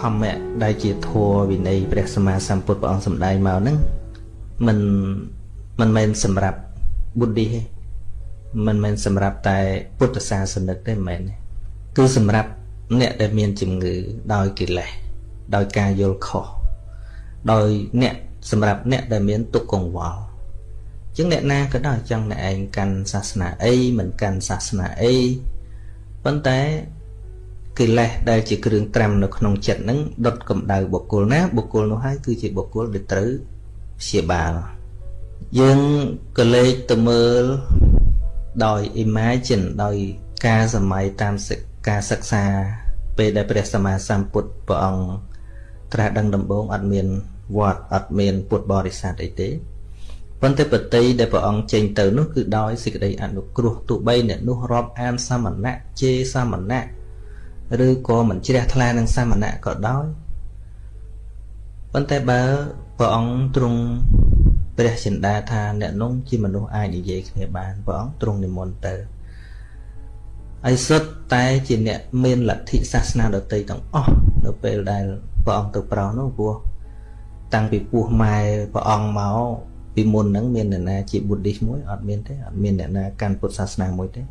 ធម្មៈដែលជាធម៌វិន័យព្រះសម្មាសម្ពុទ្ធព្រះអង្គសម្ដែងមកហ្នឹងมันមិនមែនសម្រាប់បុឌ្ឍទេមិនមែនសម្រាប់តែពុទ្ធសាសនិកទេមិនមែនទេគឺសម្រាប់អ្នកដែលមានជំងឺដោយកិលេសដោយការយល់ខុសដោយអ្នកសម្រាប់អ្នកដែលមានទុក្ខកង្វល់ចឹងអ្នកណាក៏ដោយចង់អ្នកឯងកាន់សាសនាអីមិនកាន់សាសនាអីប៉ុន្តែ កិលេសដែលជាគ្រឿងត្រាំនៅក្នុងចិត្តហ្នឹងដុតកម្ដៅបុគ្គលណាបុគ្គលនោះហើយគឺជាបុគ្គលដែលត្រូវព្យាបាលយើងក៏លេចទៅមើលដោយ imagine ដោយការសម័យតាមការសិក្សា ពេលដែលព្រះសម្មាសម្ពុទ្ធព្រះអង្គត្រាស់ដឹងដំបូងអត់មានវត្តអត់មានពុទ្ធបរិស័ទអីទេប៉ុន្តែបតីដែលព្រះអង្គចេញទៅនោះគឺដោយសេចក្តីអនុគ្រោះទោះបីអ្នកនោះរាប់អានសមណៈជេរសមណៈ ឬក៏មិនជ្រះថ្លានឹងសមណៈក៏ដោយប៉ុន្តែបើព្រះអង្គទ្រង់ព្រះចិន្តាថាអ្នកនោះជាមនុស្សអាចនិយាយគ្នាបានព្រះអង្គទ្រង់និមន្តទៅហើយសុទ្ធតែជាអ្នកមានលទ្ធិសាសនាដទៃទាំងអស់នៅពេលដែលព្រះអង្គទៅប្រោសនោះព្រោះតាំងពីពោះម៉ែព្រះអង្គមកពីមុនហ្នឹងមានអ្នកណាជាបុឌ្ឍមួយអត់មានទេអត់មានអ្នកណាកាន់ពុទ្ធសាសនាមួយទេ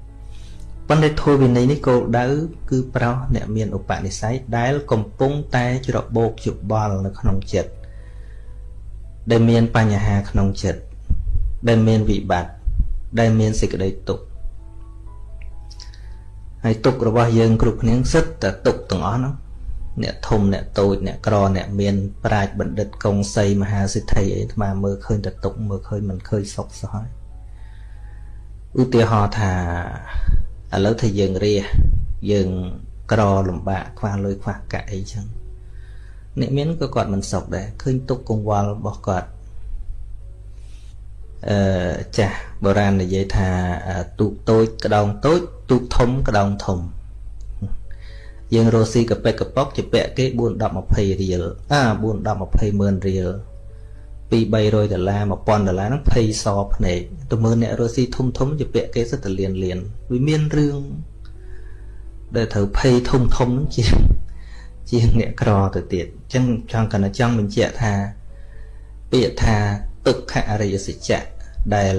ប៉ុន្តែធម៌វិន័យនេះគោលដៅគឺប្រោសអ្នកមានឧបនិស្ស័យដែលកំពុងតែច្របូកច្បល់នៅក្នុងចិត្តដែលមានបញ្ហាក្នុងចិត្តដែលមានវិបត្តិដែលមានសេចក្តីទុក្ខហើយទុក្ខរបស់យើងគ្រប់គ្នាសិតតែទុក្ខទាំងអស់ហ្នឹងអ្នកធំអ្នកតូចអ្នកក្រអ្នកមានប្រាជ្ញបណ្ឌិតកុងសីមហាសិទ្ធិអីអាត្មាមើលឃើញតែទុក្ខមើលឃើញមិនឃើញសុខសោះហើយឧទាហរណ៍ថា ឥឡូវថាយើងរះយើងក្រលំបាកខ្វះលុយខ្វះកាក់អីចឹងអ្នកមានក៏គាត់មិនសុខដែរឃើញទុកកង្វល់របស់គាត់អឺចាស់បុរាណនិយាយថាទូកតូចក្តោងតូចទូកធំក្តោងធំយើងរស់ស៊ីកប៉ិកកប៉ុកជាពាក់គេ4 10 20រៀលអា4 10 20ម៉ឺនរៀល ពី300ដុល្លារ1000ដុល្លារហ្នឹងភ័យសភ្នែកទៅមើលអ្នករស់ស៊ីធំធំជាពាក់គេសិតតែលៀនលៀនវាមានរឿងដែលត្រូវភ័យធំធំហ្នឹងជាជាអ្នកក្រទៅទៀតអញ្ចឹងចង់កណ្ដចង់បញ្ជាក់ថា ពាក្យថាទុក្ខអរិយសច្ចៈដែល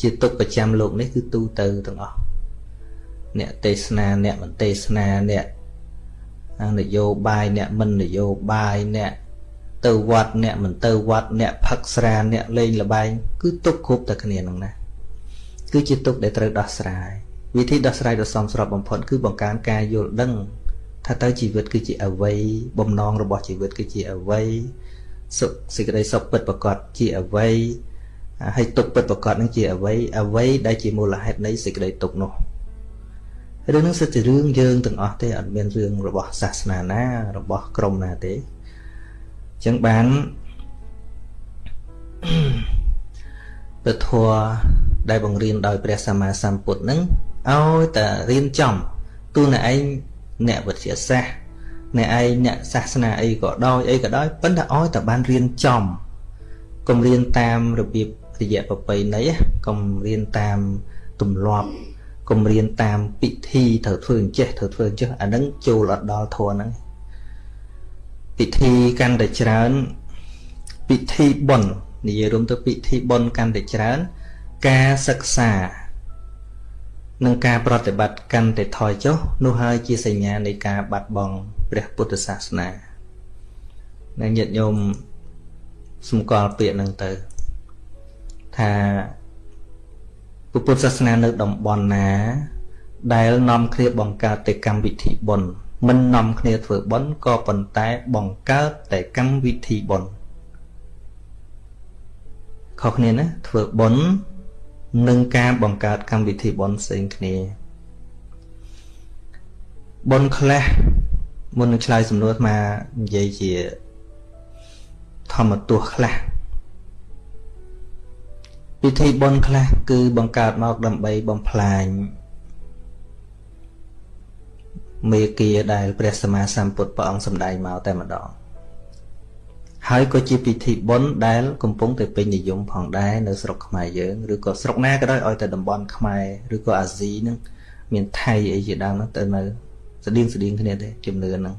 ជាទុក្ខប្រចាំលោកនេះគឺទូទៅទាំងអស់អ្នកទេសនាអ្នកមិនទេសនាអ្នកនយោបាយអ្នកមិននយោបាយអ្នក ទៅវត្តអ្នកមិនទៅវត្តអ្នកផឹកស្រាអ្នកលេងលបែងគឺទុកគ្រប់តែគ្នានឹងណាគឺជាទុកដែលត្រូវដោះស្រាយវិធីដោះស្រាយដ៏សមស្របបំផុតគឺបង្កើនការយល់ដឹងថាតើជីវិតគឺជាអ្វីបំណងរបស់ជីវិតគឺជាអ្វីសុខសេចក្តីសុខពិតប្រកបជាអ្វីហើយទុកពិតប្រកបនឹងជាអ្វីអ្វីដែលជាមូលហេតុនៃសេចក្តីទុកនោះរឿងនឹងសិតជារឿងយើងទាំងអស់ទេអត់មានរឿងរបស់សាសនាណារបស់ក្រុមណាទេអញ្ចឹងបានពធัวដែលបង្រៀនដោយព្រះសម្មាសម្ពុទ្ធនឹងឲ្យតែរៀនចំទូអ្នកឯងអ្នកវិទ្យាសាស្ត្រអ្នកឯងអ្នកសាសនាអីក៏ដោយអីក៏ដោយប៉ុន្តែឲ្យតែបានរៀនចំកុំរៀនតាមរបៀបរយៈប្រពៃណីកុំរៀនតាមទម្លាប់កុំរៀនតាមពិធីត្រូវធ្វើអញ្ចេះត្រូវធ្វើអញ្ចេះអានឹងចូលអត់ដល់ធម៌ហ្នឹង ពិធីកាន់តែច្រើន ពិធីបុណ្យនិយាយរួមទៅពិធីបុណ្យកាន់តែច្រើន ការសិក្សានិងការប្រតិបត្តិកាន់តែថយចុះនោះហើយជាសញ្ញានៃការបាត់បង់ព្រះពុទ្ធសាសនានិងញាតិញោមសម្គាល់ពាក្យហ្នឹងទៅ ថាពុទ្ធសាសនានៅតំបន់ណា ដែលនាំគ្នាបង្កើតតែកម្មវិធីបុណ្យ មិននាំគ្នាធ្វើបុណ្យក៏ប៉ុន្តែបង្កើតតែកម្មវិធីបុណ្យខុសគ្នាណាធ្វើបុណ្យនិងការបង្កើតកម្មវិធីបុណ្យផ្សេងគ្នាបុណ្យខ្លះមុននឹងឆ្លើយសំណួរមកនិយាយជាធម្មទោះខ្លះពិធីបុណ្យខ្លះគឺបង្កើតមកដើម្បីបំផ្លាញ មេគាដែលព្រះសម្មាសម្ពុទ្ធព្រះអង្គសម្ដែងមកតែម្ដងហើយក៏ជាពិធីបុណ្យដែលកំពុងតែពេញនិយមផងដែរនៅស្រុកខ្មែរយើងឬក៏ស្រុកណាក៏ដោយឲ្យតែតំបន់ខ្មែរឬក៏អាស៊ីហ្នឹងមានថៃអីជាដើមហ្នឹងទៅនៅស្តៀងស្តៀងគ្នាទេជំនឿហ្នឹង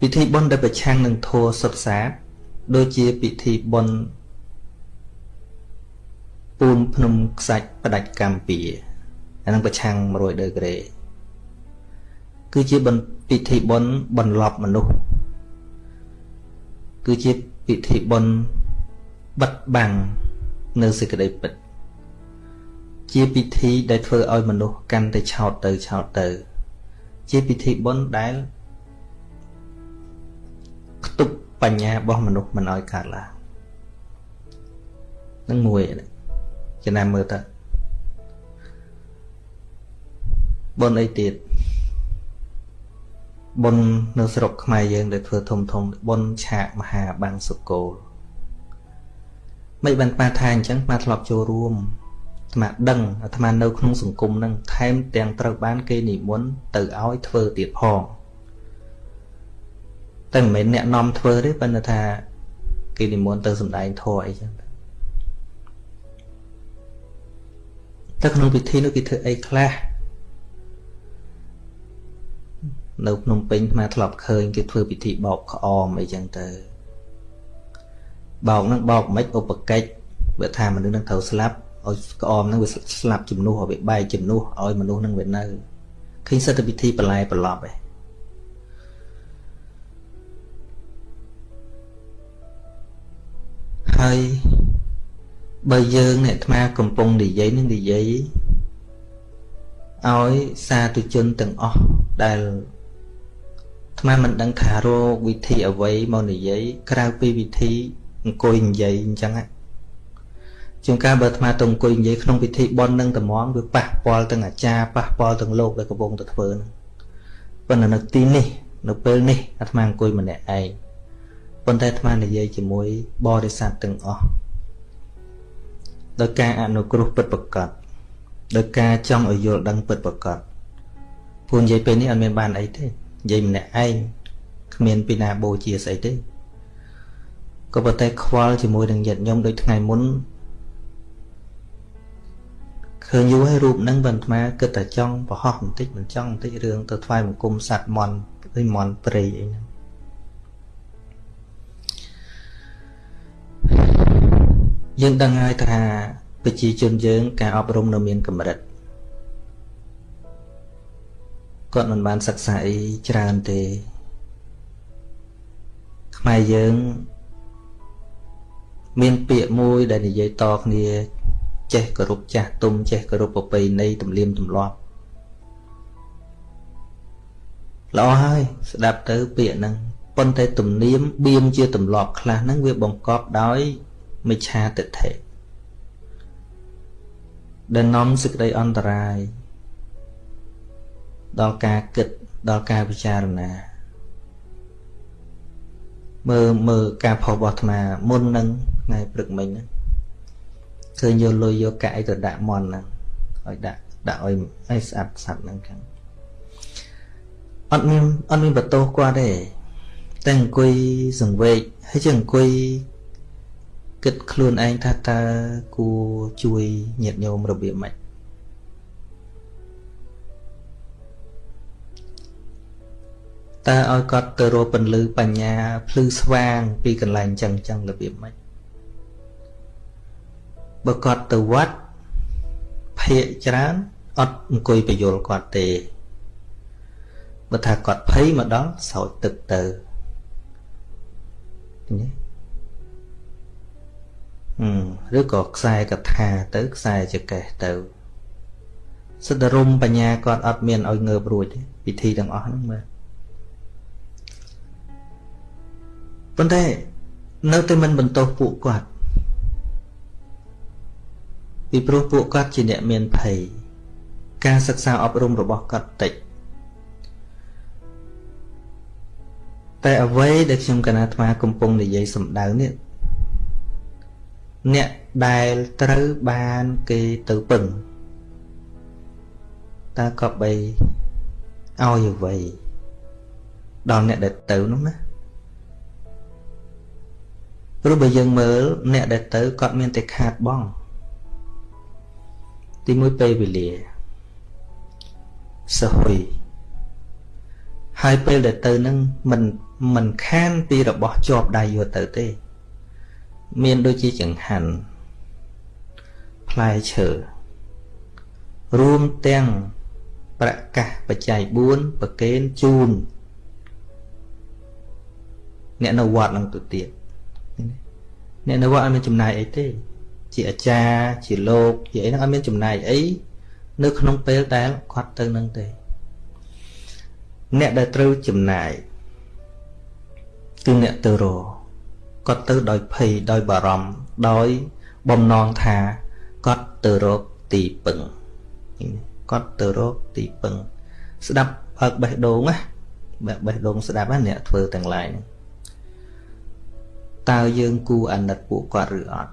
ពិធីបុណ្យដែលប្រឆាំងនឹងធម៌សុទ្ធសាធដូចជាពិធីបុណ្យពូនភ្នំខ្សាច់ផ្ដាច់កម្ពី អានឹងប្រឆាំង100ដឺក្រេគឺជាពិធីបុណ្យបន្លប់មនុស្សគឺជាពិធីបុណ្យបិទបាំងនៅសេចក្តីពិត ជាពិធីដែលធ្វើឲ្យមនុស្សកាន់តែឆោតទៅឆោតទៅ ជាពិធីបុណ្យដែលខ្ទប់បញ្ញារបស់មនុស្សមិនឲ្យកើតឡើងនឹងមួយចំណាំមើលទៅ បុណ្យអីទៀតបុណ្យនៅស្រុកខ្មែរយើងដែលធ្វើធំធំបុណ្យឆាកមហាបាំងសុកូលមិនបានប៉ាថាអញ្ចឹងប៉ាធ្លាប់ចូលរួមអាត្មាដឹងអាត្មានៅក្នុងសង្គមហ្នឹងថែមទាំងត្រូវបានគេនិមន្តទៅឲ្យធ្វើទៀតផងតែមិនមែនអ្នកនាំធ្វើទេប៉ុន្តែថាគេនិមន្តទៅសំដែងធម៌អីចឹងតែក្នុងពិធីនោះគេធ្វើអីខ្លះ នៅភ្នំពេញអាធ្លាប់ឃើញគេធ្វើពិធីបោកក្អមអីចឹងទៅបោកហ្នឹងបោកមិនឧបកិច្ចបើថាមនុស្សនឹងត្រូវស្លាប់ឲ្យក្អមហ្នឹងវាស្លាប់ជំនួសឲ្យវាបែកជំនួសឲ្យមនុស្សនឹងវានៅឃើញសិទ្ធិពិធីបន្លែប្រឡប់ឯងហើយបើយើងអ្នកអាត្មាកំពុងនិយាយនឹងនិយាយឲ្យសាធុជនទាំងអស់ដែល អាត្មាមិនដឹងថារកវិធីអ្វីមកនិយាយក្រៅពីវិធីអង្គុយនិយាយអញ្ចឹងជាងការបើអាត្មាទៅអង្គុយនិយាយក្នុងពិធីបន់នឹងត្មងវាប៉ះពាល់ទាំងអាចារ្យប៉ះពាល់ទាំងលោកដែលកំពុងតែធ្វើហ្នឹងប៉ុន្តែនៅទីនេះ នៅពេលនេះអាត្មាអង្គុយម្នាក់ឯងប៉ុន្តែអាត្មានិយាយជាមួយបរិស័ទទាំងអស់ដោយការអនុគ្រោះពិតប្រកបដោយការចង់ឲ្យយល់ដឹងពិតប្រកបពូនិយាយពេលនេះអត់មានបានអីទេ និយាយម្នាក់ឯងគ្មានពីណាបូជាស្អីទេក៏ប៉ុន្តែខ្វល់ជាមួយនឹងញាតិញោមដូចថ្ងៃមុនឃើញយូរហើយរូបហ្នឹងបន្ទាគិតតែចង់បរោះបន្តិចមិនចង់បន្តិចរឿងទៅថ្វាយបង្គំសัตว์មន់ឬមន់ព្រៃអីហ្នឹងយើងដឹងហើយថាប្រជាជនយើង ការអប់រំនៅមានកម្រិត គាត់មិនបានសិក្សាអីច្រើនទេខ្មែរយើងមានពាក្យមួយដែលនិយាយតគ្នាចេះគោរពចាស់ទុំចេះគោរពប្រពៃណីទំនៀមទម្លាប់ល្អហើយស្ដាប់ទៅពាក្យហ្នឹងប៉ុន្តែទំនៀមបៀមជាទម្លាប់ខ្លះហ្នឹងវាបង្កប់ដោយមិច្ឆាទិដ្ឋិដែលនាំសេចក្តីអន្តរាយ ដល់ការគិតដល់ការពិចារណាមើលមើលការផុសរបស់អាត្មាមុននឹងថ្ងៃព្រឹកមិញហ្នឹងឃើញយកលុយយកកាក់អីទៅដាក់មន់ហ្នឹងឲ្យដាក់ដាក់ឲ្យឲ្យស្អាតស្អាតហ្នឹងខាងអត់មានអត់មានបន្ទោសគាត់ទេតែអង្គុយសង្វេកហើយជាអង្គុយគិតខ្លួនឯងថាតើគួរជួយញាតិញោមរបៀបម៉េច តើឲ្យគាត់ទៅរកពន្លឺបញ្ញាភ្លឺស្វាង ពីកន្លែងចឹងចឹងរបៀបម៉េចបើគាត់ទៅវត្តភាកច្រើនអត់អង្គុយបញ្យលគាត់ទេបើថាគាត់ភ័យមកដល់ស្រោចទឹកទៅឬក៏ខ្សែកថាទៅខ្សែចកេះទៅសិទ្ធិរមបញ្ញាគាត់អត់មានឲ្យងើបរួចទេពិធីទាំងអស់ហ្នឹងមើល ប៉ុន្តែនៅតែមិនបន្ទោសពួកគាត់ពីព្រោះពួកគាត់ជាអ្នកមានភ័យការសិក្សាអប់រំរបស់គាត់តិចតែអ្វីដែលខ្ញុំកណាអាត្មាកំពុងនិយាយសម្ដៅនេះអ្នកដែលត្រូវបានគេទៅពឹងតើក៏បីឲ្យអ្វីដល់អ្នកដែលទៅនោះណា ព្រោះបើយើងមើលអ្នកដែលទៅគាត់មានតែខាតបងទីមួយពេលវេលាសហុយហើយពេលដែលទៅនឹងមិនមិនខានពីរបស់ជាប់ដៃយកទៅទេ មានដូចជាចង្ហាន់ផ្លែឈើរួមទាំងប្រកាសបច្ច័យ4ប្រកេនជូនអ្នកនៅវត្តនឹងទៅទៀត អ្នកនៅវត្តអត់មានចំណាយអីទេជាអាចារ្យជាលោកជាអីហ្នឹងអត់មានចំណាយអីនៅក្នុងពេលដែលគាត់ទៅនឹងទេអ្នកដែលត្រូវចំណាយគឺអ្នកទៅរគាត់ទៅដោយភ័យដោយបារម្ភដោយបំណងថាគាត់ទៅរកទីពឹងគាត់ទៅរកទីពឹងស្ដាប់បើកបេះដូងណាបើកបេះដូងស្ដាប់ណាអ្នកធ្វើទាំងឡាយហ្នឹង តើយើងគួរអាណិតពួកគាត់ឬអត់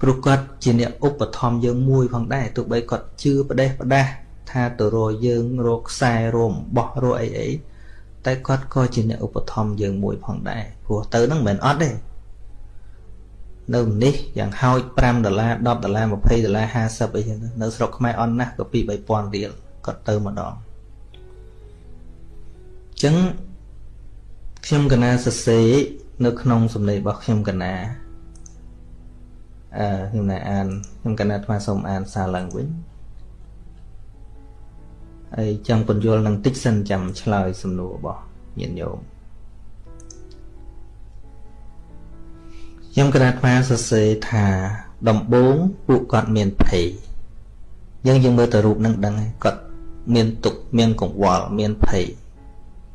ព្រោះគាត់ជាអ្នកឧបត្ថម្ភយើងមួយផងដែរទោះបីគាត់ជឿផ្ដេសផ្ដាស់ថាទៅរកយើងរកខ្សែរមបោះរកអីអីតែគាត់ក៏ជាអ្នកឧបត្ថម្ភយើងមួយផងដែរព្រោះទៅហ្នឹងមិនមែនអត់ទេនៅនេះយ៉ាងហោច5ដុល្លារ10ដុល្លារ20ដុល្លារ50អីចឹងនៅស្រុកខ្មែរអន់ណាស់ក៏ពី3000រៀលគាត់ទៅម្ដងអញ្ចឹង ខ្ញុំកណាសរសេរនៅក្នុងសំឡេងរបស់ខ្ញុំកណាអឺខ្ញុំណាអានខ្ញុំកណាអាត្មាសូមអានសារឡើងវិញហើយចង់បញ្យល់នឹងតិចសិនចាំឆ្លើយសំណួររបស់ញាតិញោមខ្ញុំកណាត់អាសរសេរថាដំបូងពួកគាត់មានភ័យយើងយើងមើលទៅរូបនឹងដឹងហើយគាត់មានទុកមានកង្វល់មានភ័យ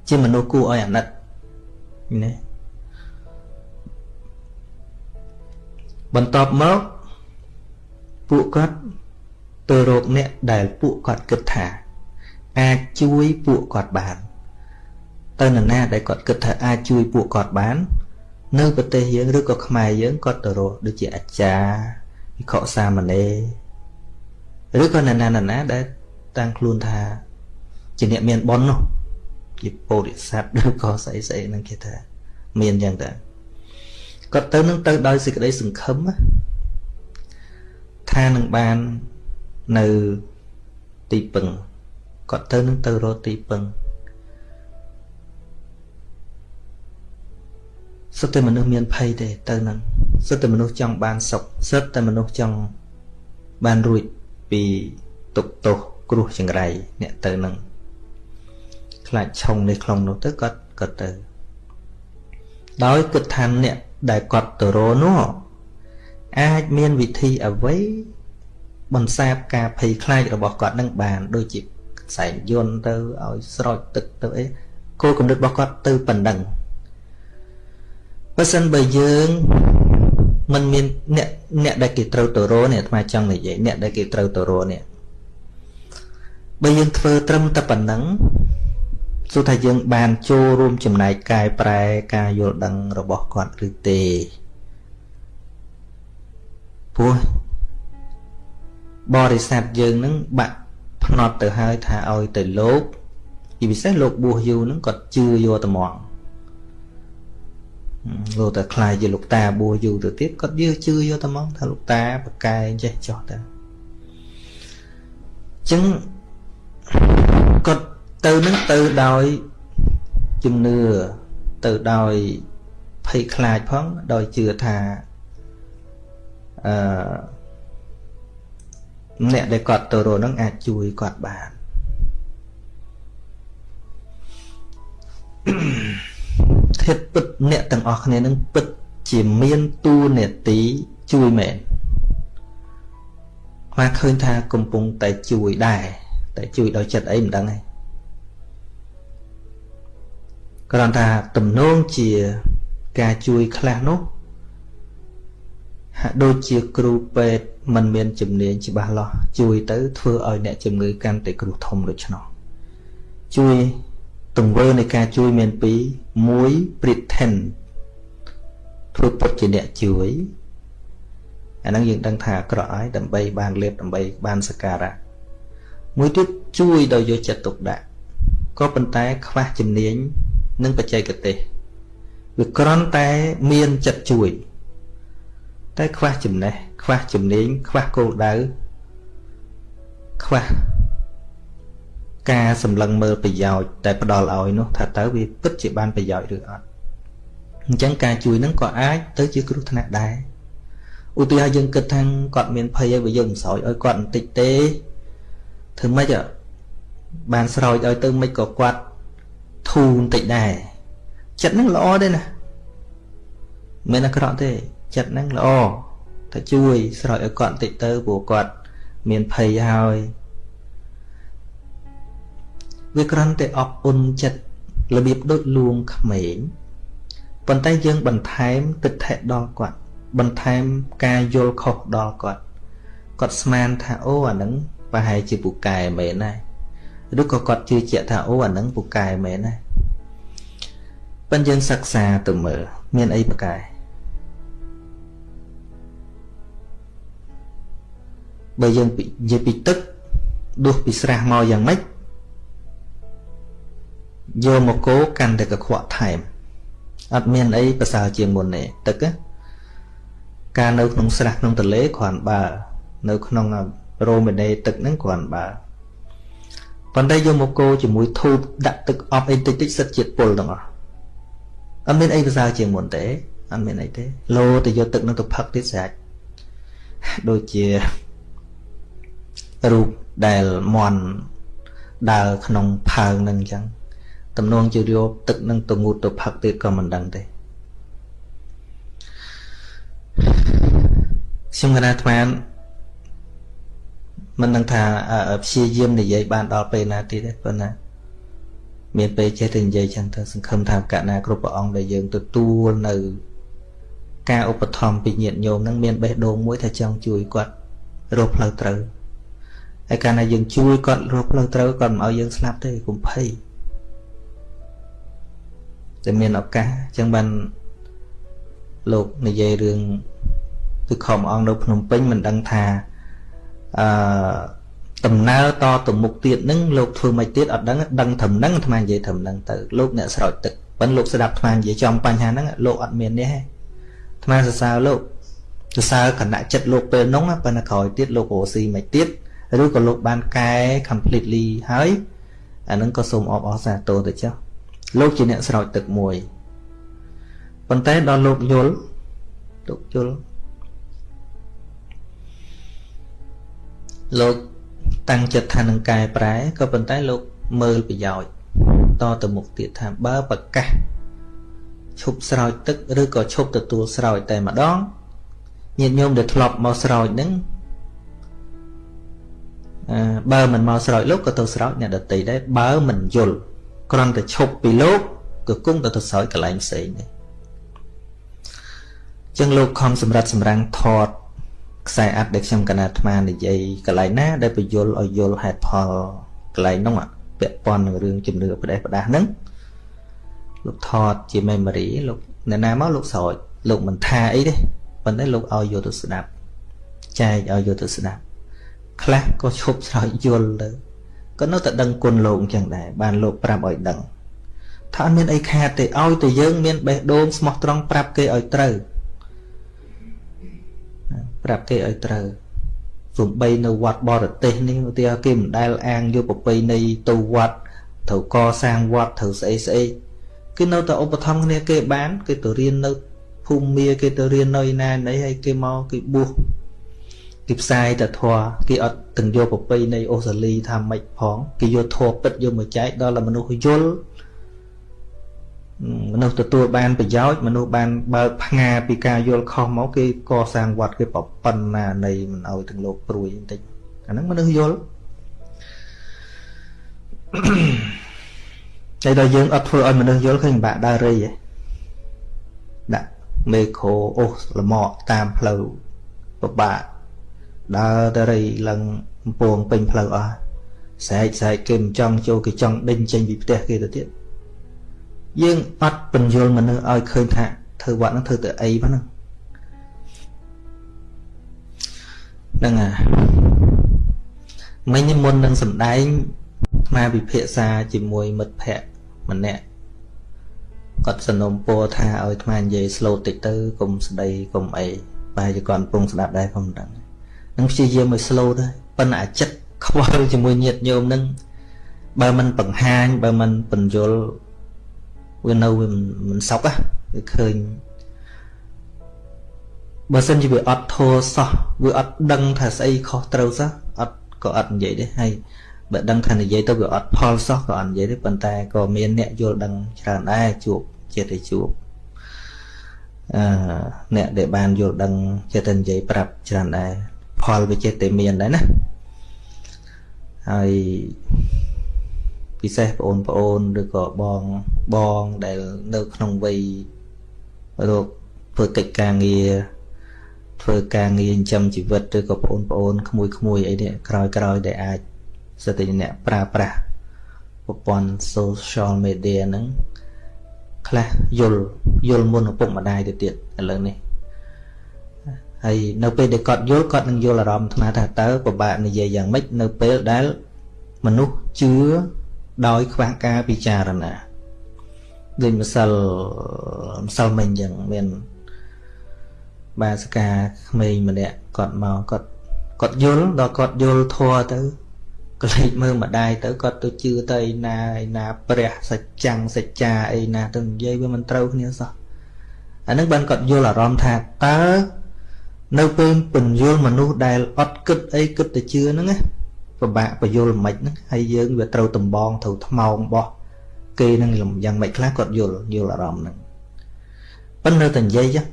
ជាមនុស្សគួរឲ្យអាណិត ណាបន្ទាប់មកពួកគាត់ទៅរកអ្នកដែលពួកគាត់គិតថា អាចជួយពួកគាត់បាន ទៅនរណាដែលគាត់គិតថាអាចជួយពួកគាត់បាន នៅប្រទេសយើងឬក៏ខ្មែរយើងគាត់ទៅរកដូចជាអាចារ្យវិខសាមណេរឬក៏នរណានរណាដែលតាំងខ្លួនថា ជាអ្នកមានបុណ្យនោះ ជាពោធិសត្វឬក៏ស្អីស្អីហ្នឹងគេថាមានអញ្ចឹងតើគាត់ទៅនឹងទៅដោយសេចក្តីសង្ឃឹមថានឹងបាននៅទីពឹងគាត់ទៅនឹងទៅរកទីពឹងសិតតែមនុស្សមានភ័យទេទៅនឹងសិតតែមនុស្សចង់បានសុខសិតតែមនុស្សចង់បានរួចពីទុកទោសគ្រោះចង្រៃអ្នកទៅនឹង ខ្លាចឆុងនេះខ្លងនោះទៅគាត់គាត់ទៅ ដោយគិតថាអ្នកដែលគាត់ទៅរនោះអាចមានវិធីអ្វីបន្សាបការភ័យខ្លាចរបស់គាត់នឹងបាន ដូចជាខ្សែយន្តទៅឲ្យស្រោចទឹកទៅអីគោលគំនិតរបស់គាត់ទៅប៉ុណ្ណឹងបើសិនបើយើងมันមានអ្នកអ្នកដែលគេត្រូវទៅរនេះអាត្មាចង់និយាយអ្នកដែលគេត្រូវទៅរនេះបើយើងធ្វើត្រឹមតែប៉ុណ្ណឹង សួរថាយើងបានចូលរួមចំណែកកែប្រែការយល់ដឹងរបស់គាត់ឬទេព្រោះបរិស័ទយើងនឹងបាក់ផ្នត់ទៅហើយថាឲ្យទៅលោកជាពិសេសលោកបួសយូរនឹងគាត់ជឿយកត្មងលោកតែខ្លាយជាលោកតាបួសយូរទៅទៀតគាត់យើជឿយកត្មងថាលោកតាប្រកែងចេះចោះតាអញ្ចឹងគាត់ ទៅនឹងទៅដោយជំនឿទៅដោយភ័យខ្លាចផងដោយជឿថាអឺអ្នកដែលគាត់ទៅរកនឹងអាចជួយគាត់បានធិតពិតអ្នកទាំងអស់គ្នានឹងពិតជាមានទូនេតិជួយមែនខ្វះឃើញថាកំពុងតែជួយដែរតែជួយដោយចិត្តអីមិនដឹងទេ គ្រាន់ថាទំនងជាការជួយខ្លះនោះហាក់ដូចជាគ្រូពេទ្យមិនមានជំនាញច្បាស់លាស់ជួយទៅធ្វើឲ្យអ្នកជំងឺកាន់តែគ្រោះធំដូច្នោះជួយទង្វើនៃការជួយមានពីរមួយ pretend ធ្វើពុតជាអ្នកជួយអាហ្នឹងយើងដឹងថាអាក្រក់ហើយដើម្បីបានលៀបដើម្បីបានសការៈមួយទៀតជួយដោយយកចិត្តទុកដាក់ក៏ប៉ុន្តែខ្វះជំនាញ និងបច្ចេកទេសវាគ្រាន់តែមានចិត្តជួយ តែខ្វះចំណេះខ្វះជំនាញខ្វះគោលដៅខ្វះការសម្លឹងមើលប្រយោជន៍តែផ្ដល់ឲ្យនោះថាតើវាពិតជាបានប្រយោជន៍ឬអត់អញ្ចឹងការជួយនឹងក៏អាចទៅជាគ្រោះថ្នាក់ដែរឧទាហរណ៍យើងគិតថាគាត់មានភ័យហើយបើយើងមិនស្រោចឲ្យគាត់បន្តិចទេធ្វើម៉េចបានស្រោចឲ្យទៅមិនក៏គាត់ ធូរបន្តិចដែរចិត្តនឹងល្អទេណាមិនអាក្រក់ទេចិត្តនឹងល្អតែជួយស្រោចឲ្យគាត់បន្តិចទៅព្រោះគាត់មានភ័យហើយវាគ្រាន់តែអបអ៊ុនចិត្តរបៀបដូចលួងក្មេងប៉ុន្តែយើងបន្ថែមទិដ្ឋិដល់គាត់ បន្ថែមការយល់ខុសដល់គាត់គាត់ស្មានថាអូអានឹងប្រហែលជាពូកែមែនដែរ ឬក៏គាត់ជឿជាក់ថាអូអានឹងពូកែមែនដែរប៉ុន្តែយើងសិក្សាទៅមើលមានអីប្រកែបើយើងនិយាយពីទឹកដួសពីស្រះមកយ៉ាងម៉េចយកមកគោកាន់តែកខ្វក់ថែមអត់មានអីប្រសើរជាងមុនទេទឹកការនៅក្នុងស្រះក្នុងទន្លេគ្រាន់បើ នៅក្នុងរ៉ូមេណេទឹកហ្នឹងគ្រាន់បើ ប៉ុន្តែយកមកគោជាមួយធូបដាក់ទឹកអប់អីតិចតិចសិតជាតិពុលទាំងអស់អត់មានអីប្រសើរជាងមុនទេអត់មានអីទេលោទៅយកទឹកនឹងទៅផឹកទៀតស្រាច់ដូចជារូបដែលមន់ដើរក្នុងផើងនឹងអញ្ចឹងតំណងជាយកទឹកនឹងទៅងូតទៅផឹកទៀតក៏មិនដឹងទេខ្ញុំកណាអាត្មា មិនដឹងថាព្យាយាមនិយាយបានដល់ពេលណាទៀតទេប៉ុន្តែមានពេលចេះតែនិយាយចឹងទៅសង្ឃឹមថាកណាគ្រប់ព្រះអង្គដែលយើងទទួលនៅការឧបត្ថម្ភពីញាតិញោមនឹងមានបេះដូងមួយថាចង់ជួយគាត់រកផ្លូវត្រូវហើយកាលណាយើងជួយគាត់រកផ្លូវត្រូវគាត់មិនឲ្យយើងស្លាប់ទេកុំភ័យតែមានឱកាសអញ្ចឹងបានលោកនិយាយរឿងគឺខំអង្គនៅភ្នំពេញមិនដឹងថា អឺដំណើរតទៅមុខទៀតនឹងលោកធ្វើមិនទៀតអត់ដឹងដឹងត្រឹមហ្នឹងអាត្មានិយាយត្រឹមហ្នឹងទៅលោកអ្នកស្រោចទឹកប៉ុន្តែលោកស្ដាប់អាត្មានិយាយចំបញ្ហាហ្នឹងលោកអត់មាននេះទេអាត្មាសរសើរលោកសរសើរគណៈចិត្តលោកពេលនោះប៉ុន្តែក្រោយទៀតលោករស់ស៊ីមិនទៀតឬក៏លោកបានកែ completely ហើយអានឹងក៏សូមអបអរសាទរទៅចុះលោកជាអ្នកស្រោចទឹកមួយប៉ុន្តែដល់លោកយល់លោកយល់ លោកតាំងចិត្តថានឹងកែប្រែក៏ប៉ុន្តែលោកមើលប្រយោជន៍តទៅមុខទៀតថាបើប្រកាសឈប់ស្រោចទឹកឬក៏ឈប់ទទួលស្រោចតែម្ដងញាតិញោមដែលធ្លាប់មកស្រោចហ្នឹងបើមិនមកស្រោចលោកក៏ទៅស្រោចអ្នកដតីដែរបើមិនយល់គ្រាន់តែឈប់ពីលោកក៏គង់ទៅទៅស្រោចកន្លែងផ្សេងដែរចឹងលោកខំសម្រាប់សម្រាំងថត ខ្សែអាត់ដែលខ្ញុំកណាអាត្មានិយាយកន្លែងណា ដែលបញ្យលឲ្យយល់ហេតុផលកន្លែងនោះពាក់ព័ន្ធនឹងរឿងជំនឿផ្ដេសផ្ដាស់ហ្នឹងលោកថតជា memory លោកអ្នកណាមកលោកស្រោចលោកមិនថាអីទេប៉ុន្តែលោកឲ្យយកទៅស្ដាប់ចែកឲ្យយកទៅស្ដាប់ខ្លះក៏ឈប់ស្រោចយល់ទៅក៏នៅតែដឹងគុណលោកអញ្ចឹងដែរបានលោកប្រាប់ឲ្យដឹងថាអត់មានអីខាតទេឲ្យតែយើងមានបេះដូងស្មោះត្រង់ប្រាប់គេឲ្យត្រូវ ប្រាប់គេឲ្យត្រូវសំបីនៅវត្តបរទេសនេះឧទាហរណ៍គេមិនដែលអាងយកប្រពៃណីទៅវត្តត្រូវកសាងវត្តត្រូវស្អីស្អីគឺនៅតែឧបត្ថម្ភគ្នាគេបានគេទៅរៀននៅភូមិមាគេទៅរៀននៅឯណាណីហើយគេមកគេបួសគេផ្សាយតែធัวគេអត់ទាំងយកប្រពៃណីអូស្ត្រាលីថាម៉េចផងគេយកធัวពិតយកមកចែកដល់មនុស្សយល់ មនុស្សទទួលបានប្រយោជន៍មនុស្សបានបើកផ្ងាពីការយល់ខុសមកគេកសាងវត្តគេប្រប៉ុណ្ណានៃមិនឲ្យទាំងលោកព្រួយបន្តិចអាហ្នឹងមនុស្សយល់តែដល់យើងអត់ធ្វើឲ្យមនុស្សយល់ឃើញបាក់ដើររៃឯដាក់មេក្រូអូសលមកតាមផ្លូវពិបាកដើរទៅរៃឡើងកំពងពេញផ្លូវអស់ស្រែកស្រែកគេមិនចង់ចូលគេចង់ដេញចេញពីផ្ទះគេទៅទៀត យើងអត់បញ្យល់មនុស្សឲ្យឃើញថាធ្វើវត្តហ្នឹងធ្វើទៅអីប៉ុណ្ណឹងហ្នឹងអាមិញមុននឹងសំដែងមកពិភាក្សាជាមួយមិត្តភ័ក្តិម្នាក់គាត់សនំពោថាឲ្យអានិយាយ slow តិចទៅកុំស្ដីកុំអីបែរជាគាត់កំពុងស្ដាប់ដែរខ្ញុំមិនដឹងនឹងព្យាយាមឲ្យ slow ដែរប៉ុន្តែអាចិត្តខ្វល់ជាមួយញាតញោមនឹងបើមិនបង្ហាញបើមិនបញ្យល វានៅវាមិនសុខ á វាឃើញបើសិនជាវាអត់ធោសោះវាអត់ដឹងថាស្អីខុសត្រូវសោះអត់ក៏អត់និយាយទេហើយបើដឹងថានិយាយទៅវាអត់ផលសោះក៏អត់និយាយទេប៉ុន្តែក៏មានអ្នកយល់ដឹងច្រើនដែរជួបចិត្តតែជួបអឺអ្នកដែលបានយល់ដឹងចិត្តតែនិយាយប្រាប់ច្រើនដែរផលវាចិត្តតែមានដែរណាហើយ ពិសេសបងប្អូនឬក៏បងបងដែលនៅក្នុងវ័យរកធ្វើកិច្ចការងារធ្វើការងារចិញ្ចឹមជីវិតឬក៏បងប្អូនក្មួយក្មួយអីនេះក្រោយក្រោយដែលអាចសិទ្ធិអ្នកប្រើប្រាស់ប្រព័ន្ធ social media ហ្នឹងខ្លះយល់យល់មុនឪពុកម្ដាយទៅទៀតឥឡូវនេះហើយនៅពេលដែលគាត់យល់គាត់នឹងយល់អារម្មណ៍អាត្មាថាតើពិបាកនិយាយយ៉ាងម៉េចនៅពេលដែលមនុស្សជឿ ដោយខ្វះការពិចារណាដូចម្សិលម្សិលមិញអញ្ចឹងមានបាសកាក្មេងម្នាក់គាត់មកគាត់គាត់យល់ដល់គាត់យល់ធัวទៅក្លែកមើលម្ដាយទៅគាត់ទៅជឿទៅឯណាឯណាព្រះសច្ចាំងសច្ចាឯណាទៅនិយាយវាមិនត្រូវគ្នាសោះអានឹងបានគាត់យល់អារម្មណ៍ថាតើនៅពេលពន្យល់មនុស្សដែលអត់គិតអីគិតតែជឿហ្នឹងណា ពិបាកបញ្យល់មិនហ្នឹងហើយយើងវាត្រូវតំបងត្រូវថ្មោងបោះគេនឹងយ៉ាងម៉េចខ្លះគាត់យល់យល់អារម្មណ៍ហ្នឹងប៉ុន្តែនៅតែនិយាយចឹង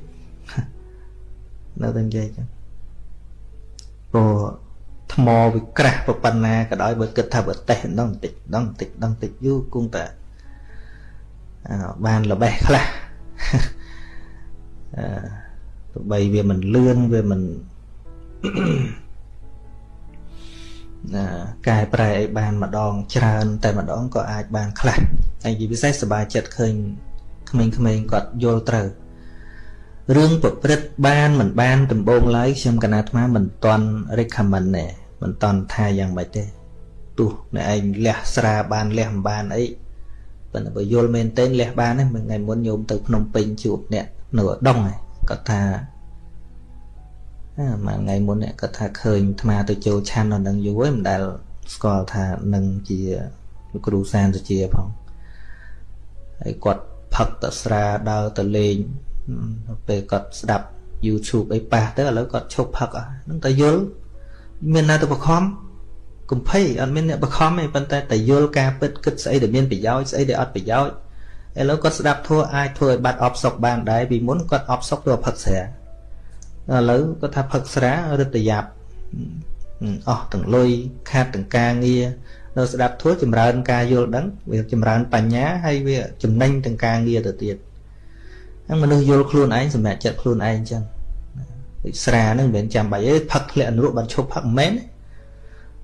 នៅតែនិយាយចឹងព្រោះថ្មវាក្រាស់ប៉ុណ្ណាក៏ដោយបើគិតថាបើតេះដងបន្តិចដងបន្តិចដងបន្តិចយូរគង់តែបានល្បេះខ្លះអឺទោះបីវាមិនលឿនវាមិនណា កែប្រែឲ្យបានម្ដងច្រើន តែម្ដងក៏អាចបានខ្លះហើយជាពិសេសសบายចិត្តឃើញក្មេងៗគាត់យល់ត្រូវរឿងប្រព្រឹត្តបានមិនបានដំបូងឡើយខ្ញុំកណាអាត្មាមិនតន់ recommend ទេមិនតន់ថាយ៉ាងម៉េចទេទោះអ្នកឯងលះស្រាបានលះមិនបានអីប៉ុន្តែបើយល់មែនទែនលះបានទេថ្ងៃមុនញោមទៅភ្នំពេញជួបអ្នកនៅឧដុង្គគាត់ថា មួយថ្ងៃមុនអ្នកគាត់ថាឃើញអាត្មាទៅចូលឆាន់នៅនឹងយូរហើយមិនដែលស្គាល់ថានឹងជាគ្រូសានសុជាផងហើយគាត់ផឹកតស្រាដើរទៅលេងពេលគាត់ស្ដាប់ YouTube អីប៉ះទៅឥឡូវគាត់ឈប់ផឹកហ្នឹងតែយល់មានណាទៅបខំកំភៃអត់មានអ្នកបខំទេប៉ុន្តែតែយល់ការពិតគិតស្អីដែលមានប្រយោជន៍ស្អីដែលអត់ប្រយោជន៍ឥឡូវគាត់ស្ដាប់ធัวអាចធ្វើឲ្យបាត់អបសុកបានដែរពីមុនគាត់អបសុកទៅផឹកស្រា ឥឡូវគាត់ថាផឹកស្រារឹតយ៉ាប់អស់ទាំងលុយខាតទាំងការងារនៅស្ដាប់ធัวចម្រើនការយល់ដឹងវាចម្រើនបញ្ញាហើយវាចំណេញទាំងការងារទៅទៀតហ្នឹងមនុស្សយល់ខ្លួនឯងសម្រាប់ចិត្តខ្លួនឯងអញ្ចឹងស្រាហ្នឹងមិនមែនចាំបាច់ទេផឹកធ្លាក់អនុរបានឈប់ផឹកមិនមែន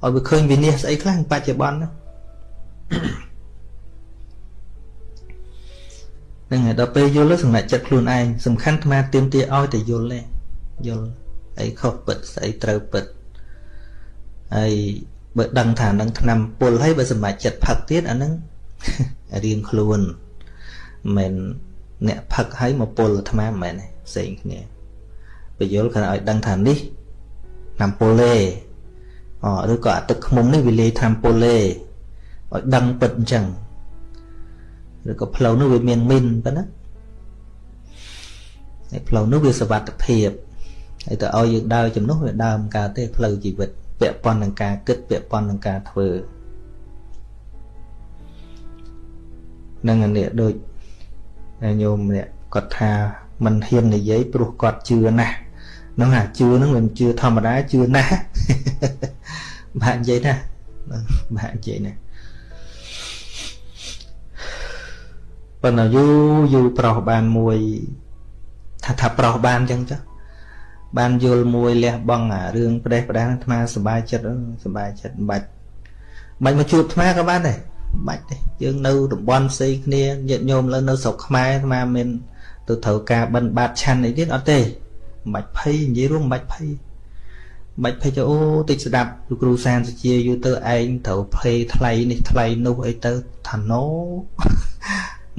ឲ្យវាឃើញវិនិច្ឆ័យស្អីខ្លះបច្ចុប្បន្នហ្នឹងហើយដល់ពេលយល់សម្រាប់ចិត្តខ្លួនឯងសំខាន់អាទៀមទាឲ្យតែយល់ទេ យល់អីខុសពិតស្អីត្រូវពិតហើយបើដឹងថានឹងឆ្នាំពុលហើយបើសម្រាប់ចិត្តផឹកទៀតអាហ្នឹងរៀងខ្លួនមិនមែនអ្នកផឹកឲ្យមកពុលអាត្មាមិនមែនទេផ្សេងគ្នាបយលគាត់ឲ្យដឹងថានេះតាមពុលទេអឬក៏អាទឹកខ្មុំនេះវាលាយតាមពុលទេឲ្យដឹងពិតអញ្ចឹងឬក៏ផ្លូវនោះវាមានមីនប៉ុណ្ណាហើយផ្លូវនោះវាសវត្ថភាព ហើយទៅឲ្យយើងដើរជំនួសវាដើរមិនកើតទេផ្លូវជីវិតពាក់ព័ន្ធនឹងការគិតពាក់ព័ន្ធនឹងការធ្វើនឹងនេះដូចញោមម្នាក់គាត់ថាមិនហ៊ាននិយាយព្រោះគាត់ជឿណាស់ហ្នឹងអាជឿហ្នឹងមិនជឿធម្មតាជឿណាស់បាក់និយាយណាបាក់និយាយណាប៉ុន្តែយូរយូរប្រុសបានមួយថាថាប្រុសបានអញ្ចឹងចុះ បានយល់មួយលះបង់អារឿងផ្ដេសផ្ដាសអាត្មាសុបាយចិត្តសុបាយចិត្តមិនបាច់មិនមកជួបអាត្មាក៏បានដែរបាច់ទេយើងនៅតំបន់ផ្សេងគ្នាញាតិញោមលើនៅស្រុកខ្មែរអាត្មាមានទៅត្រូវការបិណ្ឌបាតឆាន់អីទៀតអត់ទេមិនបាច់ភ័យនិយាយរួមមិនបាច់ភ័យមិនបាច់ភ័យទៅអូតិចស្ដាប់លោកគ្រូសានសុជាយូរទៅឯងត្រូវភ័យថ្លៃនេះថ្លៃនោះអីទៅថាណូមិន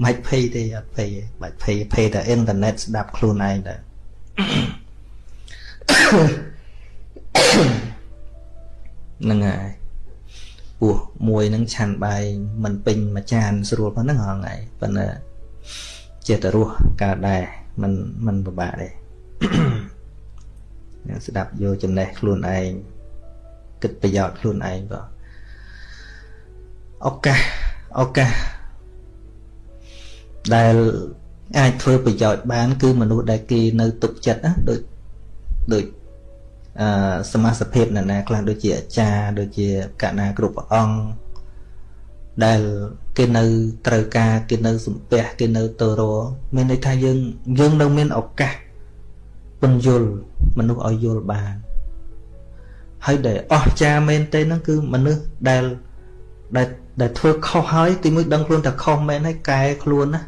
បាច់ភ័យទេអត់ភ័យទេបាច់ភ័យភ័យតែអ៊ីនធឺណិតស្ដាប់ខ្លួនឯងទៅ ហ្នឹងហើយ ពោះមួយនឹងឆាន់បាយមិនពេញមួយចានស្រួលប៉ុណ្ណឹងហងៃប៉ុន្តែចេះតែរស់កើតដែរมันมันពិបាកទេស្ដាប់យកចំណេះខ្លួនឯងគិតប្រយោជន៍ខ្លួនឯងបងឱកាសឱកាសដែលអាចធ្វើប្រយោជន៍បាន គឺមនុស្សដែលគេនៅទុកចិត្តណាដូច ដូចអឺសមាសភាពណានាខ្លះដូចជាអាចារ្យដូចជាកណាគ្រប់ព្រះអង្គដែលគេនៅត្រូវការគេនៅសំពះគេនៅតរមានន័យថាយើងយើងនៅមានឱកាសពន្យល់មនុស្សឲ្យយល់បានហើយដែលអស្ចារ្យមែនទេហ្នឹងគឺមនុស្សដែលដែលដែលធ្វើខុសហើយទីមួយដឹងខ្លួនថាខុសមែនហើយកែខ្លួនណា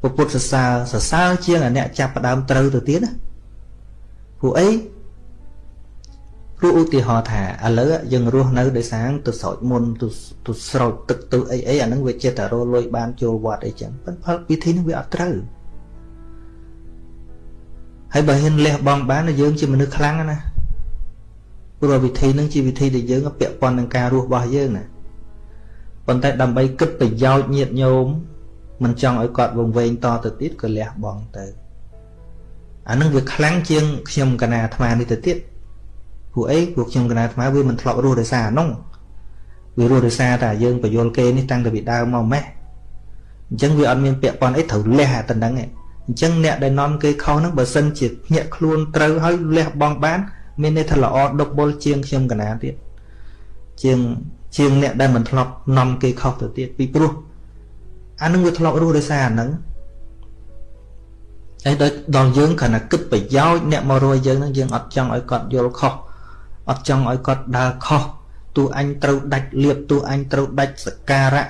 ពុទ្ធសរសើរសរសើរជាងអាអ្នកចាប់ផ្ដើមត្រូវទៅទៀតណា ព្រោះអីព្រោះឧទាហរណ៍ថាឥឡូវយើងរស់នៅដោយសារទៅស្រោចមុនទៅទៅស្រោចទឹកទៅអីអីអាហ្នឹងវាចិត្តតែរលុយបានចូលវត្តអីចឹងប៉ុន្តែវិធីនេះវាអត់ត្រូវហើយបើហ៊ានលះបង់បានយើងជាមនុស្សខ្លាំងណាព្រោះវិធីហ្នឹងជាវិធីដែលយើងពាក់ព័ន្ធនឹងការរស់របស់យើងណាប៉ុន្តែដើម្បីគិតប្រយោជន៍ញាតញោមមិនចង់ឲ្យគាត់វង្វេងតទៅទៀតក៏លះបង់ទៅ អានឹងវាខ្លាំងជាងខ្ញុំកណាអាត្មានេះទៅទៀតព្រោះអីព្រោះខ្ញុំកណាអាត្មាវាមិនធ្លាប់រស់ដោយសារអានោះវារស់ដោយសារតែយើងបញ្យលគេនេះតាំងតែពីដើមមកម៉េះអញ្ចឹងវាអត់មានពាក់ព័ន្ធអីត្រូវលះអាតំណឹងឯងអញ្ចឹងអ្នកដែលនាំគេខុសហ្នឹងបើសិនជាញាក់ខ្លួនត្រូវហើយលះបង់បាន មានន័យថាល្អដប់បុលជាងខ្ញុំកណាទៀតជាងជាងអ្នកដែលមិនធ្លាប់នាំគេខុសទៅទៀតពីព្រោះអានឹងវាធ្លាប់រស់ដោយសារអានឹង ហើយដល់យើងគ្រាន់តែគិតប្រយោជន៍អ្នកមករយយើងនឹងយើងអត់ចង់ឲ្យគាត់យល់ខុសអត់ចង់ឲ្យគាត់ដើរខុសទោះអញត្រូវដាច់លៀបទោះអញត្រូវដាច់សការៈ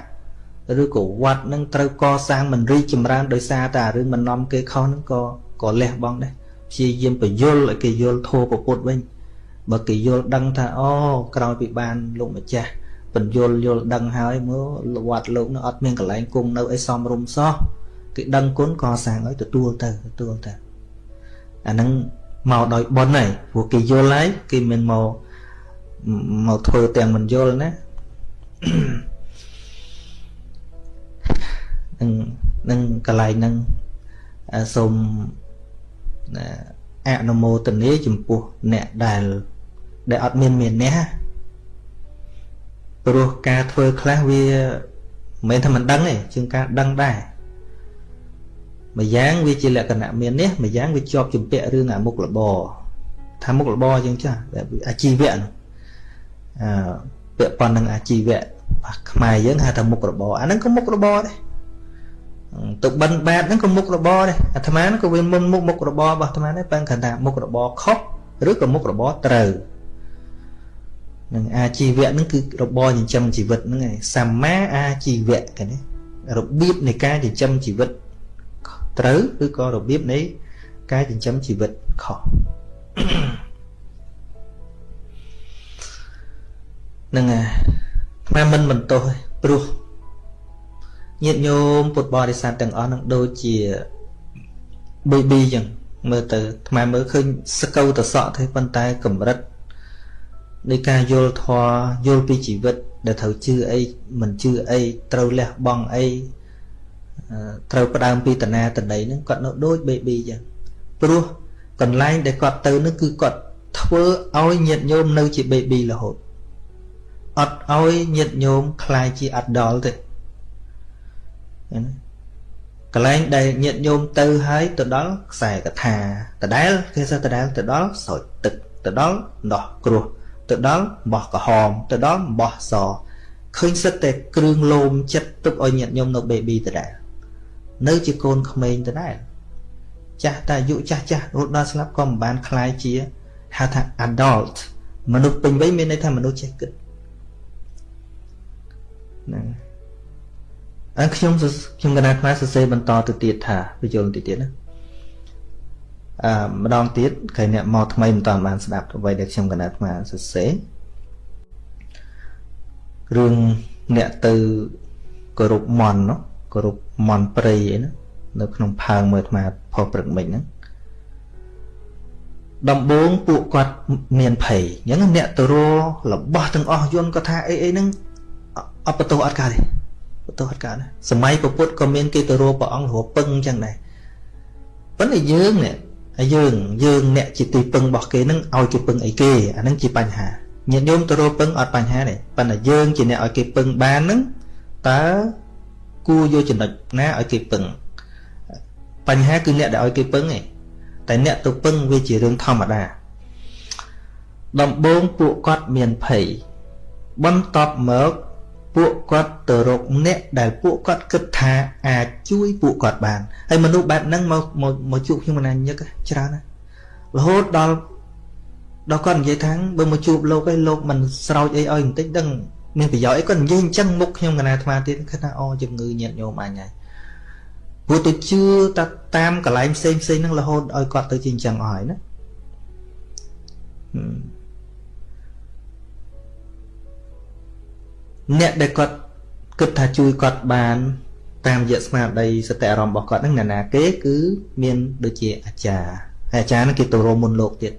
ឬក៏វត្តនឹងត្រូវកសាងមិនរីចម្រើនដោយសារតែរឿងមិននាំគេខុសនឹងក៏ក៏លះបង់ដែរព្យាយាមបញ្យលឲ្យគេយល់ធម៌ពុទ្ធវិញបើគេយល់ដឹងថាអូក្រោយពីបានលោកម្ចាស់បញ្យលយល់ដឹងហើយមើលវត្តលោកនោះអត់មានកន្លែងគង់នៅអីសមរម្យសោះ គេដឹងគុណក៏សាងឲ្យទទួលទៅទទួលទៅអាហ្នឹងមកដោយបុណ្យហើយព្រោះគេយល់ហើយគេមិនមកមកធ្វើទាំងមិនយល់ណានឹងនឹងកន្លែងហ្នឹងសូមអនុមោទនាចំពោះអ្នកដែលដែលអត់មានមានះព្រោះការធ្វើខ្លះវាមិនមែនថាមិនដឹងទេជាងការដឹងដែរ ម្យ៉ាងវាជាលក្ខណៈមាននេះម្យ៉ាងវាជាប់ជំពាក់រឿងអាមុខរបរថាមុខរបរអញ្ចឹងចាស់អាជីវៈនោះអឺពាក់ព័ន្ធនឹងអាជីវៈខ្មែរយើងហៅថាមុខរបរអាហ្នឹងក៏មុខរបរដែរទៅបិណ្ឌបាតហ្នឹងក៏មុខរបរដែរអាត្មាហ្នឹងក៏វាមុនមុខមុខរបររបស់អាត្មាដែរប៉ឹងគាត់ថាមុខរបរខុសឬក៏មុខរបរត្រូវនឹងអាជីវៈហ្នឹងគឺរបរចិញ្ចឹមជីវិតហ្នឹងឯងសម្មាអាជីវៈគេណារបៀបនៃការចិញ្ចឹមជីវិត ត្រូវឬក៏របៀបនៃការចិញ្ចឹមជីវិតខុសនឹងអាមិនមិនទោសព្រោះញាតិញោមពុទ្ធបរិស័ទទាំងអស់នឹងដូចជា baby ចឹងមើលទៅថ្មមើលឃើញសកៅតសក់ទេប៉ុន្តែកម្រិតនៃការយល់ធម៌យល់ពីជីវិត ដែលត្រូវជឿអីមិនជឿអីត្រូវលះបង់អី ត្រូវផ្ដើមពីតណាតដីហ្នឹងគាត់នៅដូច baby ចឹងព្រោះកន្លែងដែលគាត់ទៅនោះគឺគាត់ធ្វើឲ្យញាតញោមនៅជា baby រហូតអត់ឲ្យញាតញោមคล้ายជា adult ទេណាកន្លែងដែលញាតញោមទៅហើយទៅដល់ខ្សែកថាដដែលគេថាដដែលទៅដល់ស្រោចទឹកទៅដល់ដោះគ្រោះទៅដល់បោះក្រហមទៅដល់បោះសឃើញសិតតែគ្រឿងលោមចិត្តទុកឲ្យញាតញោមនៅ baby ដដែល នៅជាកូនក្មេងដដែលចាស់តែអាយុចាស់ចាស់រហូតដល់ស្លាប់ក៏មិនបានคล้ายជាហៅថា adult មនុស្សពេញវ័យមានន័យថាមនុស្សចេះគិតហ្នឹងអើខ្ញុំខ្ញុំកណាត់ខ្មែរសរសេរបន្តទៅទៀតថាបញ្យល់ទៅទៀតណាអឺម្ដងទៀតគេអ្នកមកថ្មីមិនតាន់បានស្ដាប់អ្វីដែលខ្ញុំកណាត់ខ្មែរសរសេររឿងអ្នកទៅគោរពមន់នោះ គោរពមន់ព្រៃអីណានៅក្នុងផើងមើលអាត្មាផុសព្រឹកមិញហ្នឹងដំបូងពួកគាត់មានភ័យអញ្ចឹងអ្នកទៅររបស់ទាំងអស់យន្តក៏ថាអីអីហ្នឹងអត់បន្ទោសអត់កើតទេបន្ទោសអត់កើតណាសម័យពុទ្ធក៏មានគេទៅរកព្រះអង្គរកពឹងអញ្ចឹងដែរប៉ុន្តែយើងនេះហើយយើងយើងអ្នកជាទីពឹងរបស់គេនឹងឲ្យគេពឹងអីគេអានឹងជាបញ្ហាញាតិញោមទៅរកពឹងអត់បញ្ហាទេប៉ុន្តែយើងជាអ្នកឲ្យគេពឹងបាននឹងតើ គួរយកចំណុចណាឲ្យគេពឹងបញ្ហាគឺអ្នកដែលឲ្យគេពឹងឯងតែអ្នកទៅពឹងវាជារឿងធម្មតាដំបូងពួកគាត់មានភ័យបន្ទាប់មកពួកគាត់ទៅរកអ្នកដែលពួកគាត់គិតថាអាចជួយពួកគាត់បានហើយមនុស្សបែបហ្នឹងមកមកមកជួបខ្ញុំមិនណាញឹកច្រើនណារហូតដល់ដល់គាត់និយាយថាបើមកជួបលោកឯងលោកមិនស្រោចអីឲ្យបន្តិចដឹង មានប្រយោជន៍អីគាត់និយាយអញ្ចឹងមុខខ្ញុំកណាអាត្មាទៀតគិតថាអូជំងឺញាតញោមអញហើយព្រោះទៅជឿតាតាមកន្លែងផ្សេងផ្សេងហ្នឹងរហូតឲ្យគាត់ទៅជាអញ្ចឹងអស់ហើយណាអ្នកដែលគាត់គិតថាជួយគាត់បានតាមរយៈស្មារតីសតិអារម្មណ៍របស់គាត់ហ្នឹងណានាគេគឺមានដូចជាអាចារ្យហើយអាចារ្យហ្នឹងគេទៅរមមុនលោកទៀត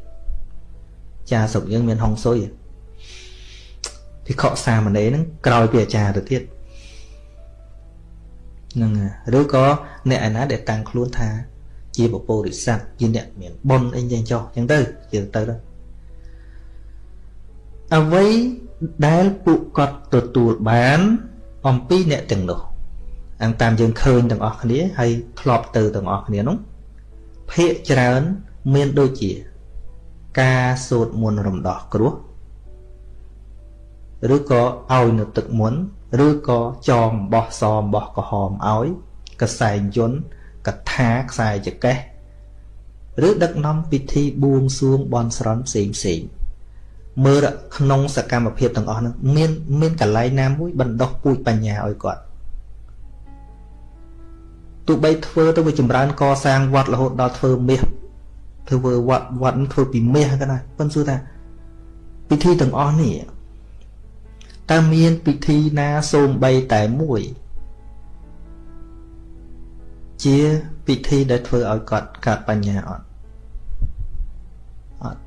អាចារ្យស្រុកយើងមានហុងស៊ុយ ភិក្ខុសាមណេរហ្នឹងក្រោយពីអាចារ្យទៅទៀតហ្នឹងឬក៏អ្នកឯណាដែលតាំងខ្លួនថា ជាពពោរិស័ទជាអ្នកមានបុណ្យអីយ៉ាងចោះអញ្ចឹងទៅជាទៅទៅអ្វីដែលពួកគាត់ទទួលបាន អំពីអ្នកទាំងនោះអង្គតាមយើងឃើញទាំងអស់គ្នាហើយធ្លាប់ទៅទាំងអស់គ្នានោះភាកច្រើនមានដូចជា ការសូត្រមន្តរំដោះគ្រោះ ឬក៏ឲ្យនៅទឹកមុន ឬក៏ចងបោះសមបោះក្រហមឲ្យកសែងយន្តកថាខ្សែចកេះឬដឹកនាំពិធីបួងសួងបន់ស្រន់ផ្សេងផ្សេងមើលក្នុងសកម្មភាពទាំងអស់ហ្នឹងមានមានកលៃណាមួយបណ្ដោះពូជបញ្ញាឲ្យគាត់ទោះបីធ្វើទៅវាចម្រើនកសាងវត្តរហូតដល់ធ្វើមាសធ្វើវត្តវត្តធ្វើពីមាសហ្នឹងណាប៉ុន្តែសួរថាពិធីទាំងអស់នេះ តើមានពិធីណាសូម្បីតែមួយ ជាពិធីដែលធ្វើឲ្យគាត់កើតបញ្ញាអត់អត់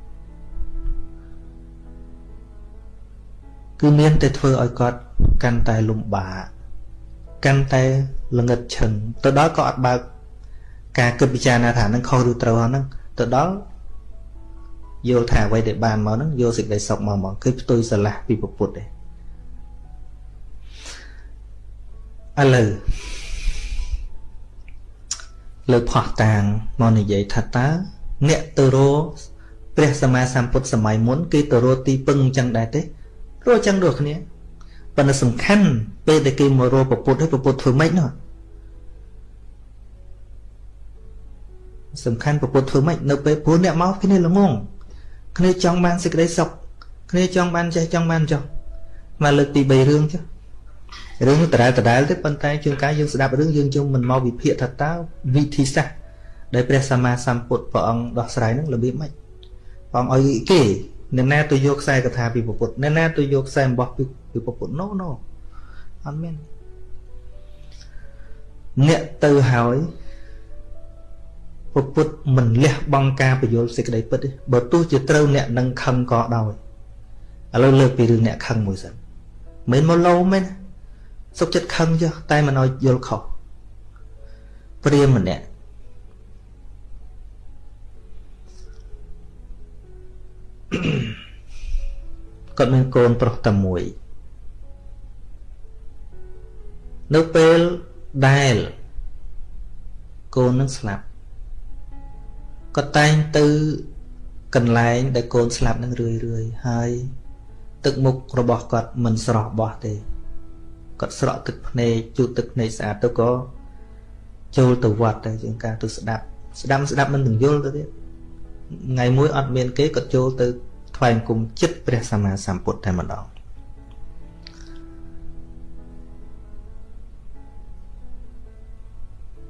គឺមានតែធ្វើឲ្យគាត់កាន់តែលំបាកកាន់តែល្ងឹតឈឹងទៅដល់ក៏អត់បើកការគិតពិចារណាថានឹងខុសឬត្រូវហ្នឹងទៅដល់យល់ថាអ្វីដែលបានមកហ្នឹងយកសេចក្តីសុខមកមកគឺផ្ទុយស្រឡះពីពុទ្ធទេ ឥឡូវលើផោះតាងមកនិយាយថាតើអ្នកទៅរកព្រះសម្មាសម្ពុទ្ធសម័យមុនគេទៅរកទីពឹងអញ្ចឹងដែរទេរកអញ្ចឹងដូចគ្នាប៉ុន្តែសំខាន់ពេលដែលគេមករកពុទ្ធហើយពុទ្ធធ្វើម៉េចនោះសំខាន់ពុទ្ធធ្វើម៉េចនៅពេលព្រោះអ្នកមកគ្នាល្ងងគ្នាចង់បានសេចក្តីសុខគ្នាចង់បានចេះចង់បានចុះមកលើកទី3រឿងចុះ រឿងដដែលដដែលទេប៉ុន្តែជួនកាលយើងស្ដាប់រឿងយើងជុំមិនមកវិភាគថាតើវិធីសាស្ត្រដែលព្រះសម្មាសម្ពុទ្ធព្រះអង្គដោះស្រាយនឹងរបៀបម៉េចព្រះអង្គឲ្យគេអ្នកណាទៅយកខ្សែកថាពីពុទ្ធអ្នកណាទៅយកខ្សែអំបោះពីពុទ្ធ no no អត់មានអ្នកទៅហើយពុទ្ធមិនលះបង់ការបញ្យល់សេចក្តីពិតទេបើទោះជាត្រូវអ្នកនឹងខឹងក៏ដោយឥឡូវលើកពីរឿងអ្នកខឹងមួយសិនមិនមកលោមែន សុខចិត្តខឹងចុះតែមិនឲ្យយល់ខុសព្រាមម្នាក់គាត់មានកូនប្រុសតែមួយនៅពេលដែលកូននឹងស្លាប់គាត់តែងទៅកន្លែងដែលកូនស្លាប់នឹងរឿយរឿយហើយទឹកមុខរបស់គាត់មិនស្រស់បោះទេ គាត់ស្រក់ទឹកភ្នែកជូតទឹកភ្នែកស្អាតទៅក៏ចូលទៅវត្តទៅជាងការទៅស្ដាប់ស្ដាប់ស្ដាប់មិនទាំងយល់ទៅទៀតថ្ងៃមួយអត់មានគេគាត់ចូលទៅថ្វាយគុំចិត្តព្រះសម្មាសម្ពុទ្ធតែម្ដង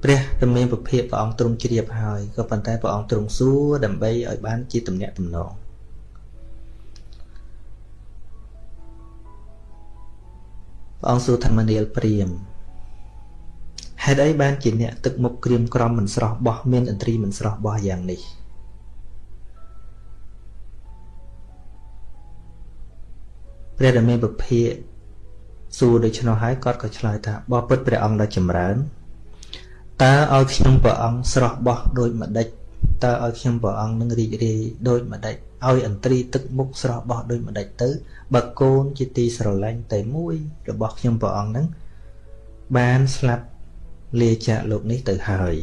ព្រះតមានពភៈព្រះអង្គទ្រង់ជ្រាបហើយក៏ប៉ុន្តែព្រះអង្គទ្រង់សួរដើម្បីឲ្យបានជាទំនាក់ទំនង ព្រះអង្គសួរធម្មនាលព្រាមហេតុអីបានជាអ្នកទឹកមុខក្រៀមក្រំមិនស្រស់បោះមានឥន្ទ្រីមិនស្រស់បោះយ៉ាងនេះព្រះរាមាពភាកសួរដូច្នោះហើយគាត់ក៏ឆ្លើយថាបបពុតព្រះអង្គដ៏ចម្រើនតើឲ្យខ្ញុំព្រះអង្គស្រស់បោះដូចម្ដេចតើឲ្យខ្ញុំព្រះអង្គនឹងរីករាយដូចម្ដេចឲ្យអន្ត្រីទឹកមុខស្រស់បោះដូចម្ដេចទៅ បើកូនជាទីស្រឡាញ់តែមួយរបស់ខ្ញុំព្រះអង្គនឹងបានស្លាប់លាចាកលោកនេះទៅហើយ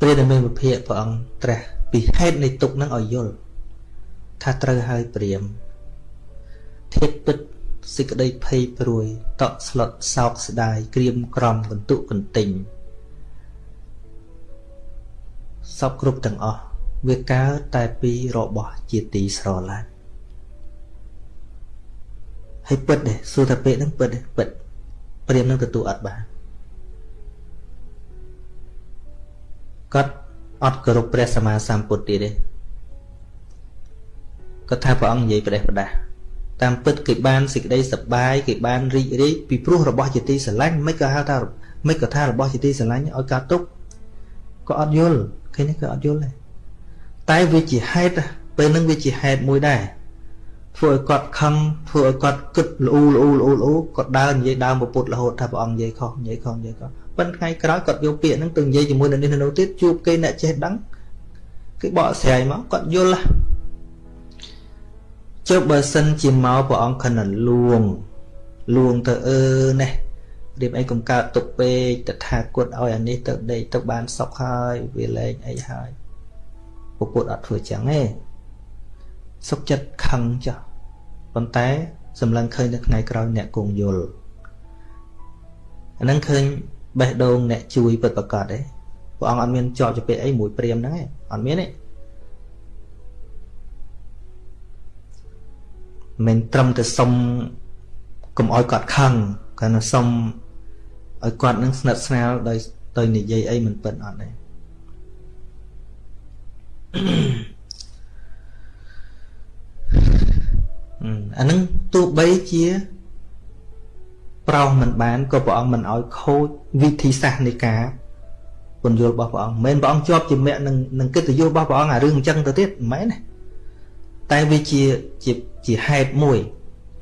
ព្រះដែលមានវិភាកព្រះអង្គត្រាស់ពីហេតុនៃទុកនឹងឲ្យយល់ថាត្រូវហើយព្រាមធៀបពិត សេចក្តីភ័យព្រួយ តក់ស្លុតសោកស្ដាយក្រៀមក្រំកន្ទុកកន្ទិញសពគ្រប់ទាំងអស់វាកើតតែពីរបស់ជាទីស្រឡាញ់ហើយពិតទេសួរថាពេកហ្នឹងពិតទេពិតព្រាមនឹងទទួលអត់បានគាត់អត់គោរពព្រះសម្មាសម្ពុទ្ធទៀតទេគាត់ថាព្រះអង្គនិយាយប្រេះប្រដាស់ តាមពិតគេបានសេចក្តីសប្បាយគេបានរីករាយពីព្រោះរបស់ជាទីស្រឡាញ់មិនក៏ហៅថាមិនក៏ថារបស់ជាទីស្រឡាញ់ឲ្យកើតទុកក៏អត់យល់ឃើញទេក៏អត់យល់ដែរតែវាជាហេតុពេលហ្នឹងវាជាហេតុមួយដែរធ្វើឲ្យគាត់ខឹងធ្វើឲ្យគាត់គិតលូលូលូលូគាត់ដើរនិយាយដើមពុទ្ធរហូតថាព្រះអង្គនិយាយខុសនិយាយខុសនិយាយខុសប៉ុន្តែថ្ងៃក្រោយគាត់យកពាក្យហ្នឹងទៅនិយាយជាមួយនឹងនេះនៅទៀតជួបគេអ្នកចេះដឹងគេបកស្រាយមកគាត់យល់ ចុះបើសិនជាមកព្រះអង្គខណ្ឌលួងលួងទៅអឺណេះរៀបអីកុំកើតទុកពេកតថាគតឲ្យអានេះទៅដេកទៅបានសុខហើយវាលែងអីហើយពុទ្ធអត់ធ្វើចឹងទេសុខចិត្តខឹងចុះប៉ុន្តែសម្លឹងឃើញនៅថ្ងៃក្រោយអ្នកគង់យល់អានឹងឃើញបេះដូងអ្នកជួយពិតប្រកបទេព្រះអង្គអត់មានជាប់ជាពាក្យអីមួយព្រាមហ្នឹងទេអត់មានទេ មិនត្រឹមតែសុំកុំឲ្យគាត់ខឹងគាត់សុំឲ្យគាត់នឹងស្និទ្ធស្នាលដោយទៅនិយាយអីមិនពិតអត់ទេអានឹងទោះបីជាប្រោសមិនបានក៏ព្រះអង្គមិនឲ្យខូចវិធីសាស្ត្រនៃការពន្យល់របស់ព្រះអង្គមិនមែនព្រះអង្គជាប់ជាមគ្គនឹងនឹងកិត្តិយសរបស់ព្រះអង្គអារឿងអញ្ចឹងទៅទៀតមិនមែនទេតែវាជាជា ជាហេតុមួយ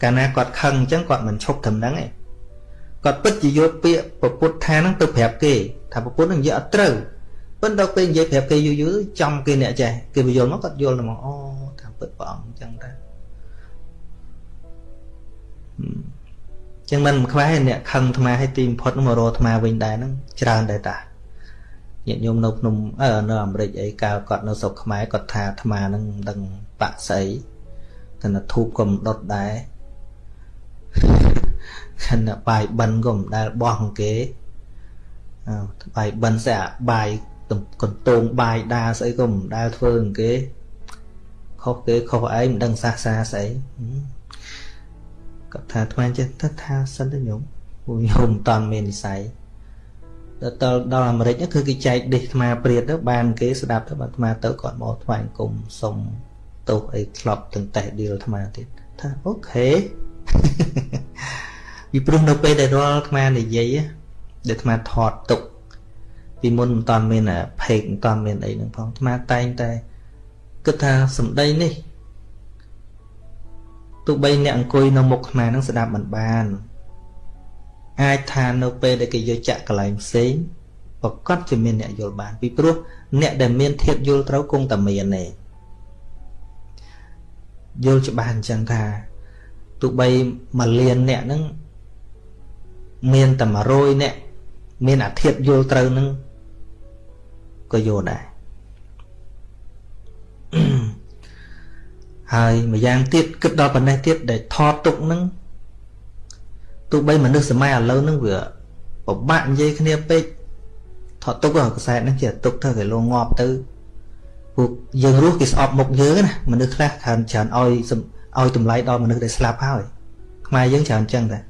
កាលណាគាត់ខឹងអញ្ចឹងគាត់មិនឈប់ត្រឹមហ្នឹងទេគាត់ពិតជាយកពាក្យពពុទ្ធថាហ្នឹងទៅប្រាប់គេ ថាពពុទ្ធហ្នឹងនិយាយអត់ត្រូវប៉ុន្តែពេលនិយាយប្រាប់គេយូរយូរចំគេអ្នកចេះគេបញ្យល់មកគាត់យល់មកអូថាពិតព្រះអង្គអញ្ចឹងតាចឹងមិនខ្វះអ្នកខឹងអាត្មាឲ្យទីបំផុតមករកអាត្មាវិញដែរហ្នឹងច្រើនដែរតាញាតិញោមនៅភ្នំអឺនៅអាមេរិកអីកាលគាត់នៅស្រុកខ្មែរគាត់ថាអាត្មាហ្នឹងមិនដឹងបាក់ស្អី តែណាធូបក៏មិនដុតដែរខណៈបាយបិណ្ឌក៏មិនដែលបោះគេអើបាយបិណ្ឌស្អាបាយកន្ទងបាយដាស្អីក៏មិនដែលធ្វើគេខុសគេខុសឯងមិនដឹងសាសសាស្អីគាត់ថាថ្មចេះទៅថាសិនទៅញោមពួកញោមមិនតាន់មាននិស័យដល់ដល់អាមេរិកគឺគេចែកដេះថ្មព្រាតទៅបានគេស្ដាប់ទៅបានថ្មទៅគាត់មកថ្វាយអង្គមសុំ ទោសអីក្លប់ទាំងតេះឌីលថ្មទៀតថាអូខេពីព្រោះនៅពេលដែលរាល់ថ្មនិយាយដែលថ្មថតទុកពីមុនមិនតាន់មានផេកមិនតាន់មានអីហ្នឹងផងថ្មតែងតែគិតថាសម្ដីនេះទោះបីអ្នកអង្គុយនៅមុខអាហ្នឹងស្ដាប់មិនបានអាចថានៅពេលដែលគេយកចាក់កន្លែងផ្សេងប្រកាសជាមានអ្នកយល់បានពីព្រោះអ្នកដែលមានធៀបយល់ត្រូវគង់តែមានទេ យល់ច្បាស់អញ្ចឹងថាទោះបីមួយលានអ្នកហ្នឹងមានតែ100អ្នកមានអាធិបយល់ត្រូវហ្នឹងក៏យល់ដែរហើយម្យ៉ាងទៀតគិតដល់ប៉ុណ្ណេះទៀតដែលថតទុកនឹងទោះបីមនុស្សសម័យឥឡូវនឹងវាពិបាកនិយាយគ្នាពេកថតទុកកសែតហ្នឹងជាទុកទៅគេលងងាប់ទៅ ពួកយើងរស់គេស្អប់មុខយើងណាមនុស្សខ្លះច្រើនច្រើនឲ្យឲ្យតម្លៃដល់មនុស្សដែលស្លាប់ហើយខ្មែរយើងច្រើនចឹងដែរ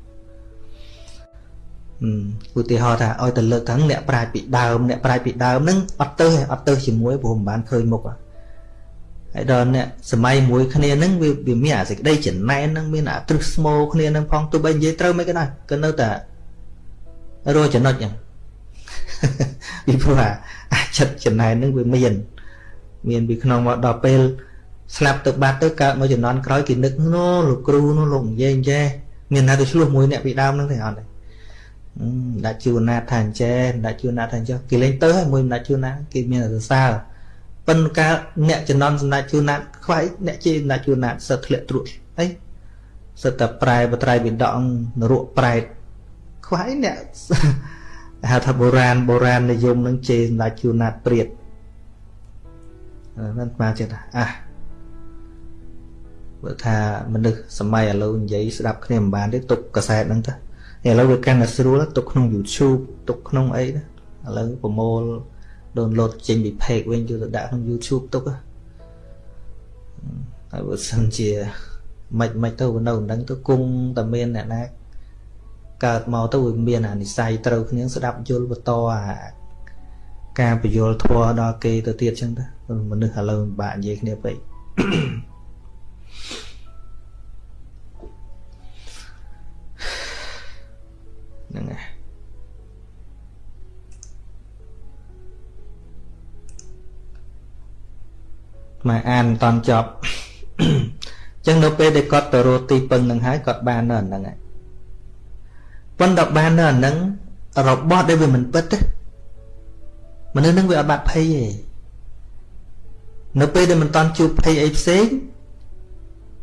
ឧទាហរណ៍ថាឲ្យទៅលើកខាងអ្នកប្រាជ្ញពីដើមអ្នកប្រាជ្ញពីដើមហ្នឹងអត់ទៅអត់ទៅជាមួយព្រោះមិនបានឃើញមុខហើយដល់អ្នកសម័យមួយគ្នាហ្នឹងវាវាមានអាសេចក្តីចំណែនហ្នឹងមានអាទ្រឹស្មោគ្នាហ្នឹងផងទោះបីនិយាយត្រូវមិនក៏ដោយក៏នៅតែរកចំណុចហ្នឹងពីព្រោះអាអាចិត្តចំណែននឹងវាមាន មានពីក្នុងមកដល់ពេលស្លាប់ទៅបាត់ទៅកើតមកចំនួនក្រោយគេនឹកនោះលោកគ្រូនោះលោកនិយាយអញ្ចេះមានណាទៅឆ្លោះមួយអ្នកពីដើមហ្នឹងទេអត់ទេដាក់ជួនណាថាអញ្ចេះដាក់ជួនណាថាអញ្ចេះគេលេងទៅហើយមួយដាក់ជួនណាគេមានសរសើរប៉ុន្តែកាលអ្នកចំណន់សម្ដេចជួនណាខ្វាយអ្នកជេរសម្ដេចជួនណាសិតធ្លាក់ត្រួតអីសិតតែប្រែបត្រៃវិដកនរកប្រែតខ្វាយអ្នកហៅថាបុរាណបុរាណនិយមនឹងជេរសម្ដេចជួនណាព្រាត ហ្នឹងស្មាចិត្តអាបើថាមនុស្សសម័យឥឡូវនិយាយស្ដាប់គ្នាមិនបានទេទុកកាសែតហ្នឹងទៅឥឡូវវាកាន់តែស្រួលទុកក្នុង YouTube ទុកក្នុងអីណាឥឡូវប្រមូល download ចេញពី page វិញយកទៅដាក់ក្នុង YouTube ទុកហើយបើសិនជាមិនមិនទៅនៅនឹងទៅគង់តែមានអ្នកណាកើតមកទៅវាមានអានិស័យត្រូវគ្នាស្ដាប់យល់បន្តអាការបញ្យល់ធัวដល់គេទៅទៀតចឹងទៅ មនុស្សឥឡូវបាក់និយាយគ្នាពេកហ្នឹងហើយមកអានមិនតន់ចប់អញ្ចឹងនៅពេលដែលគាត់ទៅរកទីពឹងនឹងហើយគាត់បាននៅអាហ្នឹងហើយប៉ុន្តែបាននៅអាហ្នឹងរបស់ដែលវាមិនពិតទេមនុស្សនឹងវាអត់បាត់ភ័យទេ នៅពេលដែលមិនតន់ជួបភ័យអីផ្សេង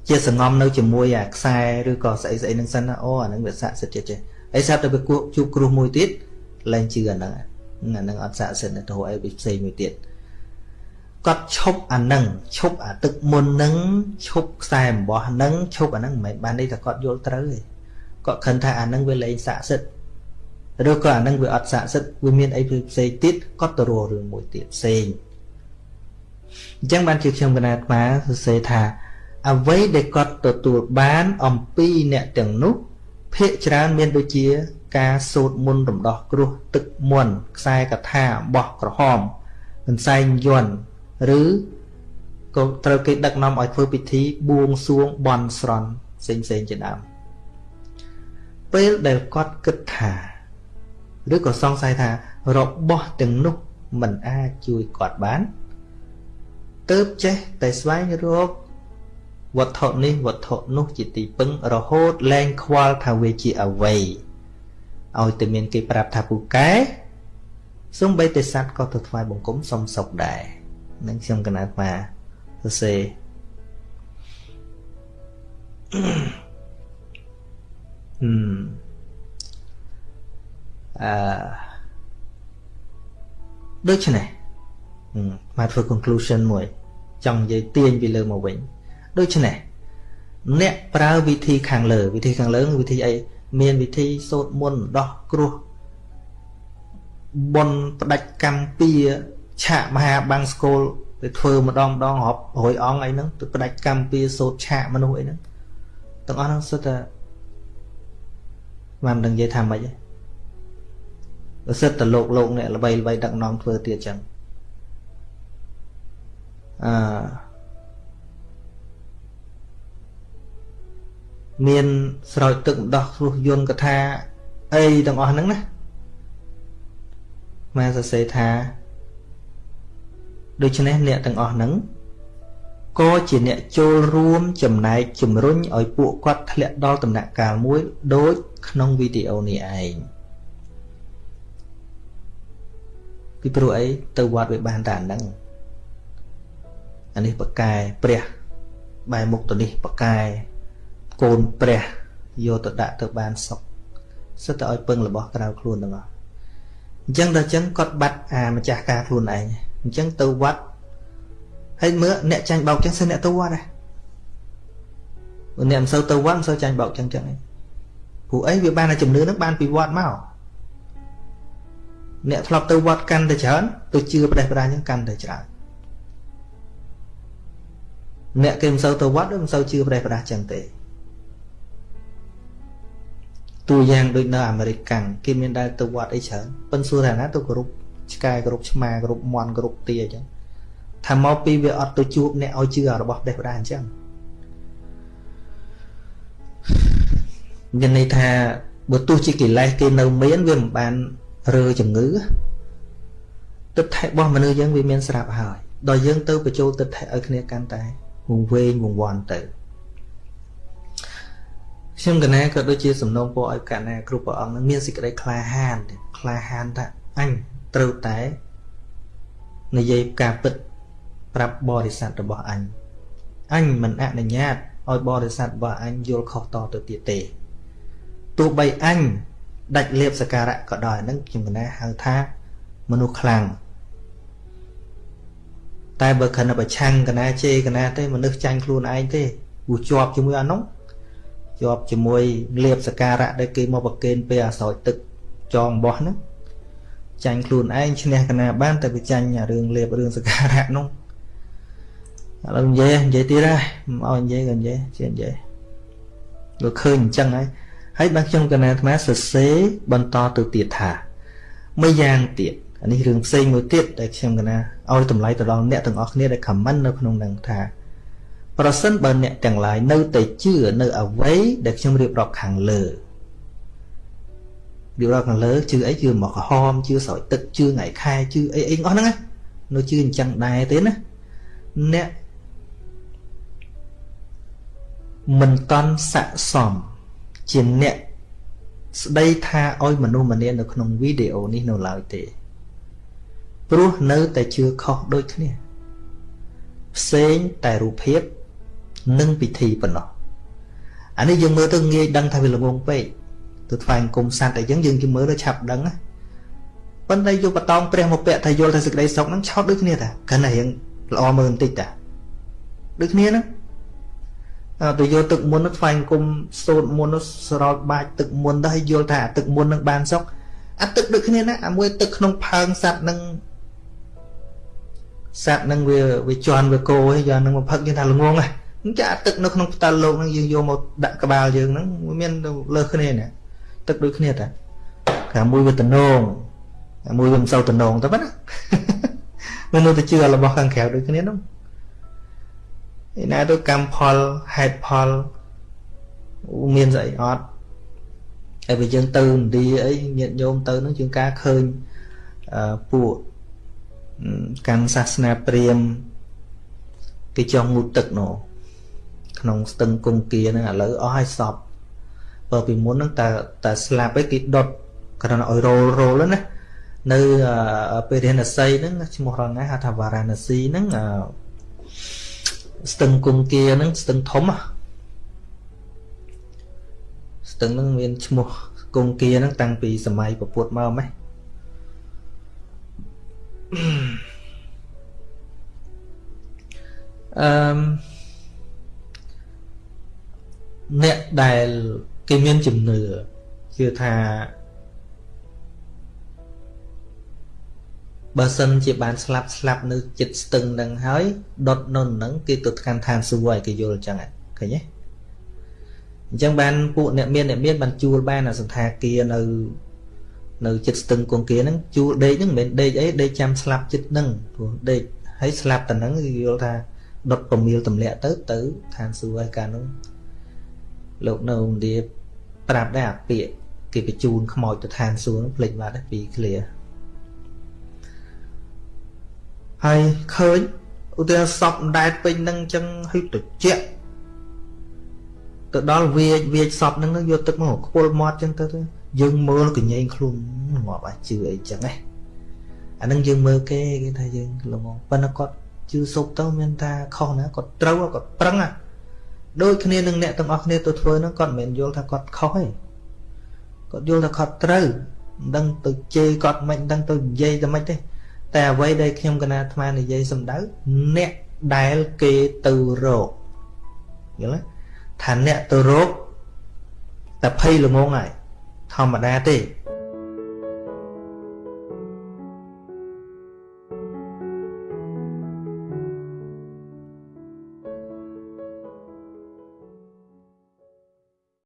ជាសងំនៅជាមួយអាខ្សែឬក៏ស្អីស្អីនឹងសិនណាអូអានឹងវាស័ក្តិសិទ្ធិចេះអីស្រាប់តែវាគួជួបគ្រោះមួយទៀតលែងជឿអាហ្នឹងអាហ្នឹងអត់ស័ក្តិសិទ្ធិទៅអីផ្សេងមួយទៀតគាត់ឈប់អាហ្នឹងឈប់អាទឹកមុនហ្នឹងឈប់ខ្សែអំបោះហ្នឹងឈប់អាហ្នឹងមិនមែនបានន័យថាគាត់យល់ត្រូវទេគាត់ខឹងថាអាហ្នឹងវាលែងស័ក្តិសិទ្ធិឬក៏អានឹងវាអត់ស័ក្តិសិទ្ធវាមានអីផ្សេងទៀតគាត់ទៅរករឿងមួយទៀតផ្សេង អញ្ចឹងបានជាខ្ញុំកណាត់មកសរសេរថាអ្វីដែលគាត់ទទួលបានអំពីអ្នកទាំងនោះភាកច្រើនមានដូចជា ការសូត្រមន្តរំដោះគ្រោះទឹកមន្តខ្សែកថាបោះក្រហមកន្សែងយន់ឬក៏ត្រូវគេដឹកនាំឲ្យធ្វើពិធីបួងសួងបន់ស្រន់ផ្សេងផ្សេងជាដើមពេលដែលគាត់គិតថាឬក៏សង្ស័យថារបស់ទាំងនោះមិនអាចជួយគាត់បាន ទៅចេះតែស្វែងរកវត្ថុនេះវត្ថុនោះជាទីពឹងរហូតលែងខ្វល់ថាវាជាអ្វីឲ្យតែមានគេប្រាប់ថាពូកែសំបីតែសัตว์ក៏ទៅថ្វាយបង្គំសុំសុខដែរនឹងខ្ញុំកណាត់មកសរសេរអឺអឺដូច្នេះ មកធ្វើ conclusion មួយ ចង់និយាយទាញពីលើមកវិញដូច្នេះអ្នកប្រើវិធីខាងលើ វិធីខាងលើវិធីអីមានវិធីសូត្រមន្តដោះគ្រោះបនផ្ដាច់កម្មពីឆាកមហាបាំងស្គលទៅធ្វើម្ដងម្ដងរាប់រយអង្គអីហ្នឹងទៅផ្ដាច់កម្មពីសូត្រឆាកមនុស្សអីហ្នឹងទាំងអស់ហ្នឹងសុទ្ធតែបានដឹងនិយាយថាម៉េចទេសិតតលោកលោកអ្នកល្បីល្បីដឹកនាំធ្វើទៀតចឹង អឺមានស្រោចទឹកម្ដោះគ្រោះយន្តកថាអីទាំងអស់ហ្នឹងណាមកសរសេរថាដូច្នេះអ្នកទាំងអស់ហ្នឹងក៏ជាអ្នកចូលរួមចំណែកជំរុញឲ្យពួកគាត់ធ្លាក់ដល់ដំណាក់កាលមួយដូចក្នុងវីដេអូនេះឯងពីព្រោះអីទៅវត្តវាបានតែអាហ្នឹង អានេះបកែព្រះបែរមុខទៅនេះបកែកូនព្រះយកទៅដាក់ទៅបានសុខសិតតែឲ្យពឹងរបស់ក្រៅខ្លួនទាំងអស់អញ្ចឹងដល់អញ្ចឹងគាត់បាត់អាម្ចាស់ការខ្លួនឯងអញ្ចឹងទៅវត្តហើយមើលអ្នកចាញ់បោកចឹងសិនអ្នកទៅវត្តដែរអ្នកមិនសូវទៅវត្តមិនសូវចាញ់បោកចឹងចឹងឯងព្រោះអីវាបានតែជំនឿនឹងបានពីវត្តមកអ្នកធ្លាប់ទៅវត្តកាន់តែច្រើនទៅជឿប្រេះប្រាស់អញ្ចឹងកាន់តែច្រើន អ្នកគេមិនសូវទៅវត្តមិនសូវជឿប្រេះប្រាស់អញ្ចឹងទេតួយ៉ាងដូចនៅអាមេរិកកាំងគេមានដែលទៅវត្តអីច្រើនប៉ុន្តែសួរថាណាទៅគោរពឆ្កែគោរពឆ្មាគោរពមន់គោរពទាអញ្ចឹងថាមកពីវាអត់ទៅជួបអ្នកឲ្យជឿរបស់ប្រេះប្រាស់អញ្ចឹងមានន័យថាបើទោះជាកិលេសគេនៅមានវាមិនបានរើជំងឺទិដ្ឋិរបស់មនុស្សយើងវាមានស្រាប់ហើយដល់យើងទៅបញ្ចូលទិដ្ឋិឲ្យគ្នាកាន់តែ វង្វេងវង្វាន់ទៅខ្ញុំកណាក៏ដូចជាសំណូមពរឲ្យកណាគ្រប់ព្រះអង្គនឹងមានសេចក្តីក្លាហានក្លាហានថាអញត្រូវតែនិយាយការពិតប្រាប់បរិស័ទរបស់អញអញមិនអនុញ្ញាតឲ្យបរិស័ទរបស់អញយល់ខុសតទៅទៀតទេទោះបីអញដាច់លៀបសការៈក៏ដោយហ្នឹងខ្ញុំកណាហៅថាមនុស្សខ្លាំង តែបើខណៈប្រឆាំងកណាជេរកណាទេមនុស្សចាញ់ខ្លួនឯងទេព្រោះជាប់ជាមួយអានោះជាប់ជាមួយលៀបសការៈដែលគេមកប្រគេនពេលអាស្រោចទឹកចងបោះហ្នឹងចាញ់ខ្លួនឯងឈ្នះកណាបានតែវាចាញ់រឿងលៀបរឿងសការៈនោះឥឡូវនិយាយនិយាយទៀតហើយមិនឲ្យនិយាយក៏និយាយជានិយាយលោកឃើញអញ្ចឹងហើយហើយបានខ្ញុំកណាអាត្មាសរសេរបន្តទៅទៀតថាមួយយ៉ាងទៀត អានេះរឿងផ្សេងមួយទៀតដែលខ្ញុំកណាឲ្យតម្លៃទៅដល់អ្នកទាំងអស់គ្នាដែល comment នៅក្នុងនឹងថាប្រសិនបើអ្នកទាំងឡាយនៅតែជឿនៅអ្វីដែលខ្ញុំរៀបរាប់ខាងលើរៀបរាប់ខាងលើជឿអីជឿមកក្រហមជឿស្រោចទឹកជឿថ្ងៃខែជឿអីអីអស់ហ្នឹងណានៅជឿអញ្ចឹងដែរទេណាអ្នកមិនតន់ស័កសមជាអ្នកស្ដីថាឲ្យមនុស្សម្នានៅក្នុងវីដេអូនេះនៅឡើយទេ ព្រោះនៅតែជឿខុសដូចគ្នាផ្សេងតែរូបភាពនិងពិធីប៉ុណ្ណោះអានេះយើងមើលទៅងាយដឹងថាវាល្ងងពេកទៅថ្វាយអង្គមសัตว์តែយើងយើងជិះមើលទៅឆាប់ដឹងណាប៉ុន្តែយកបតងព្រះមកពាក់ថាយល់ថាសេចក្តីសុខហ្នឹងឆោតដូចគ្នាតាកាន់តែរៀងល្អមើលបន្តិចតាដូចគ្នាហ្នឹងទៅយកទឹកមុននោះថ្វាយអង្គមសូត្រមុននោះស្រោចបាចទឹកមុនទៅឲ្យយល់ថាទឹកមុននឹងបានសុខអាទឹកដូចគ្នាណាអាមួយទឹកក្នុងផើងសัตว์នឹង សត្វនឹងវាវាជន់វាគោហើយយ៉ាងនឹងមកផឹកយើងថាល្ងងហ៎អញ្ចឹងអាទឹកនៅក្នុងផ្ទៃលោកហ្នឹងយើងយកមកដាក់ក្បាលយើងហ្នឹងមានលើសគ្នាណាទឹកដូចគ្នាតាខាងមួយវាតំណងខាងមួយវាមិនសូវតំណងតែប៉ុណ្ណាមិននៅតែជឿរបស់ខាងក្រៅដូចគ្នានោះឯណាទៅកម្មផលហេតុផលមានស្អីអត់ហើយបើយើងទៅឥណ្ឌាអីញាតិញោមទៅនឹងជាងការឃើញពួក កាន់សាសនាព្រាហ្មណ៍គេចង់ងូតទឹកនោះក្នុងស្ទឹងគង្គាហ្នឹងឥឡូវអស់ហើយសពបើពីមុនហ្នឹងតើតើស្លាប់ឯងគេដុតគ្រាន់តែឲ្យរោលរោលណានៅពេលរាណសីហ្នឹងឈ្មោះរងណាហៅថាវ៉ារាណស៊ីហ្នឹងស្ទឹងគង្គាហ្នឹងស្ទឹងធំស្ទឹងហ្នឹងមានឈ្មោះគង្គាហ្នឹងតាំងពីសម័យពពុទ្ធមកម៉េះ អឺអ្នកដែលគេមានជំនឿជឿថាបើសិនជាបានស្លាប់ស្លាប់នៅចិត្តស្ទឹងនឹងហើយដុតនៅនឹងគេទៅកាន់ឋានសួគ៌ឲ្យគេយល់អញ្ចឹងឃើញទេអញ្ចឹងបានពួកអ្នកមានអ្នកមានបានជួលបានអាសន្តាគារនៅ នៅចិត្តស្ទឹងគង្គាហ្នឹងជួលដេកហ្នឹងមិនមែនដេកអីដេកចាំស្លាប់ចិត្តហ្នឹងព្រោះដេកហើយស្លាប់តែហ្នឹងយល់ថាដុតប្រមៀលទម្លាក់ទៅទៅឋានសួគ៌ហើយកាលនោះលោកនៅឥណ្ឌាប្រាប់ដែរអាពាកគេបញ្ជូនខ្មោចទៅឋានសួគ៌ហ្នឹងភ្លេចបាត់ពី clear ហើយឃើញឧទាហរណ៍សពដែតពេញហ្នឹងអញ្ចឹងហើយត្រជាក់ទៅដល់វាចវាចសពហ្នឹងយកទឹកមកខ្ពុលមាត់អញ្ចឹងទៅ យើងមើលកញែងខ្លួនងាប់អាចជឿអីចឹងណាអានឹងយើងមើលគេគេថាយើងល្ងងប៉ុន្តែគាត់ជឿសុបទៅមានថាខុសណាគាត់ត្រូវគាត់ប្រឹងណាដូចគ្នានឹងអ្នកទាំងអស់គ្នាទៅធ្វើហ្នឹងគាត់មិនមែនយល់ថាគាត់ខុសទេគាត់យល់ថាគាត់ត្រូវមិនដឹងទៅជេរគាត់មិនដឹងទៅនិយាយតែមិនទេតែអ្វីដែលខ្ញុំកណាអាត្មានិយាយសំដៅអ្នកដែលគេទៅរកយល់ទេថាអ្នកទៅរកតែភ័យល្ងងហើយ ធម្មតាទេ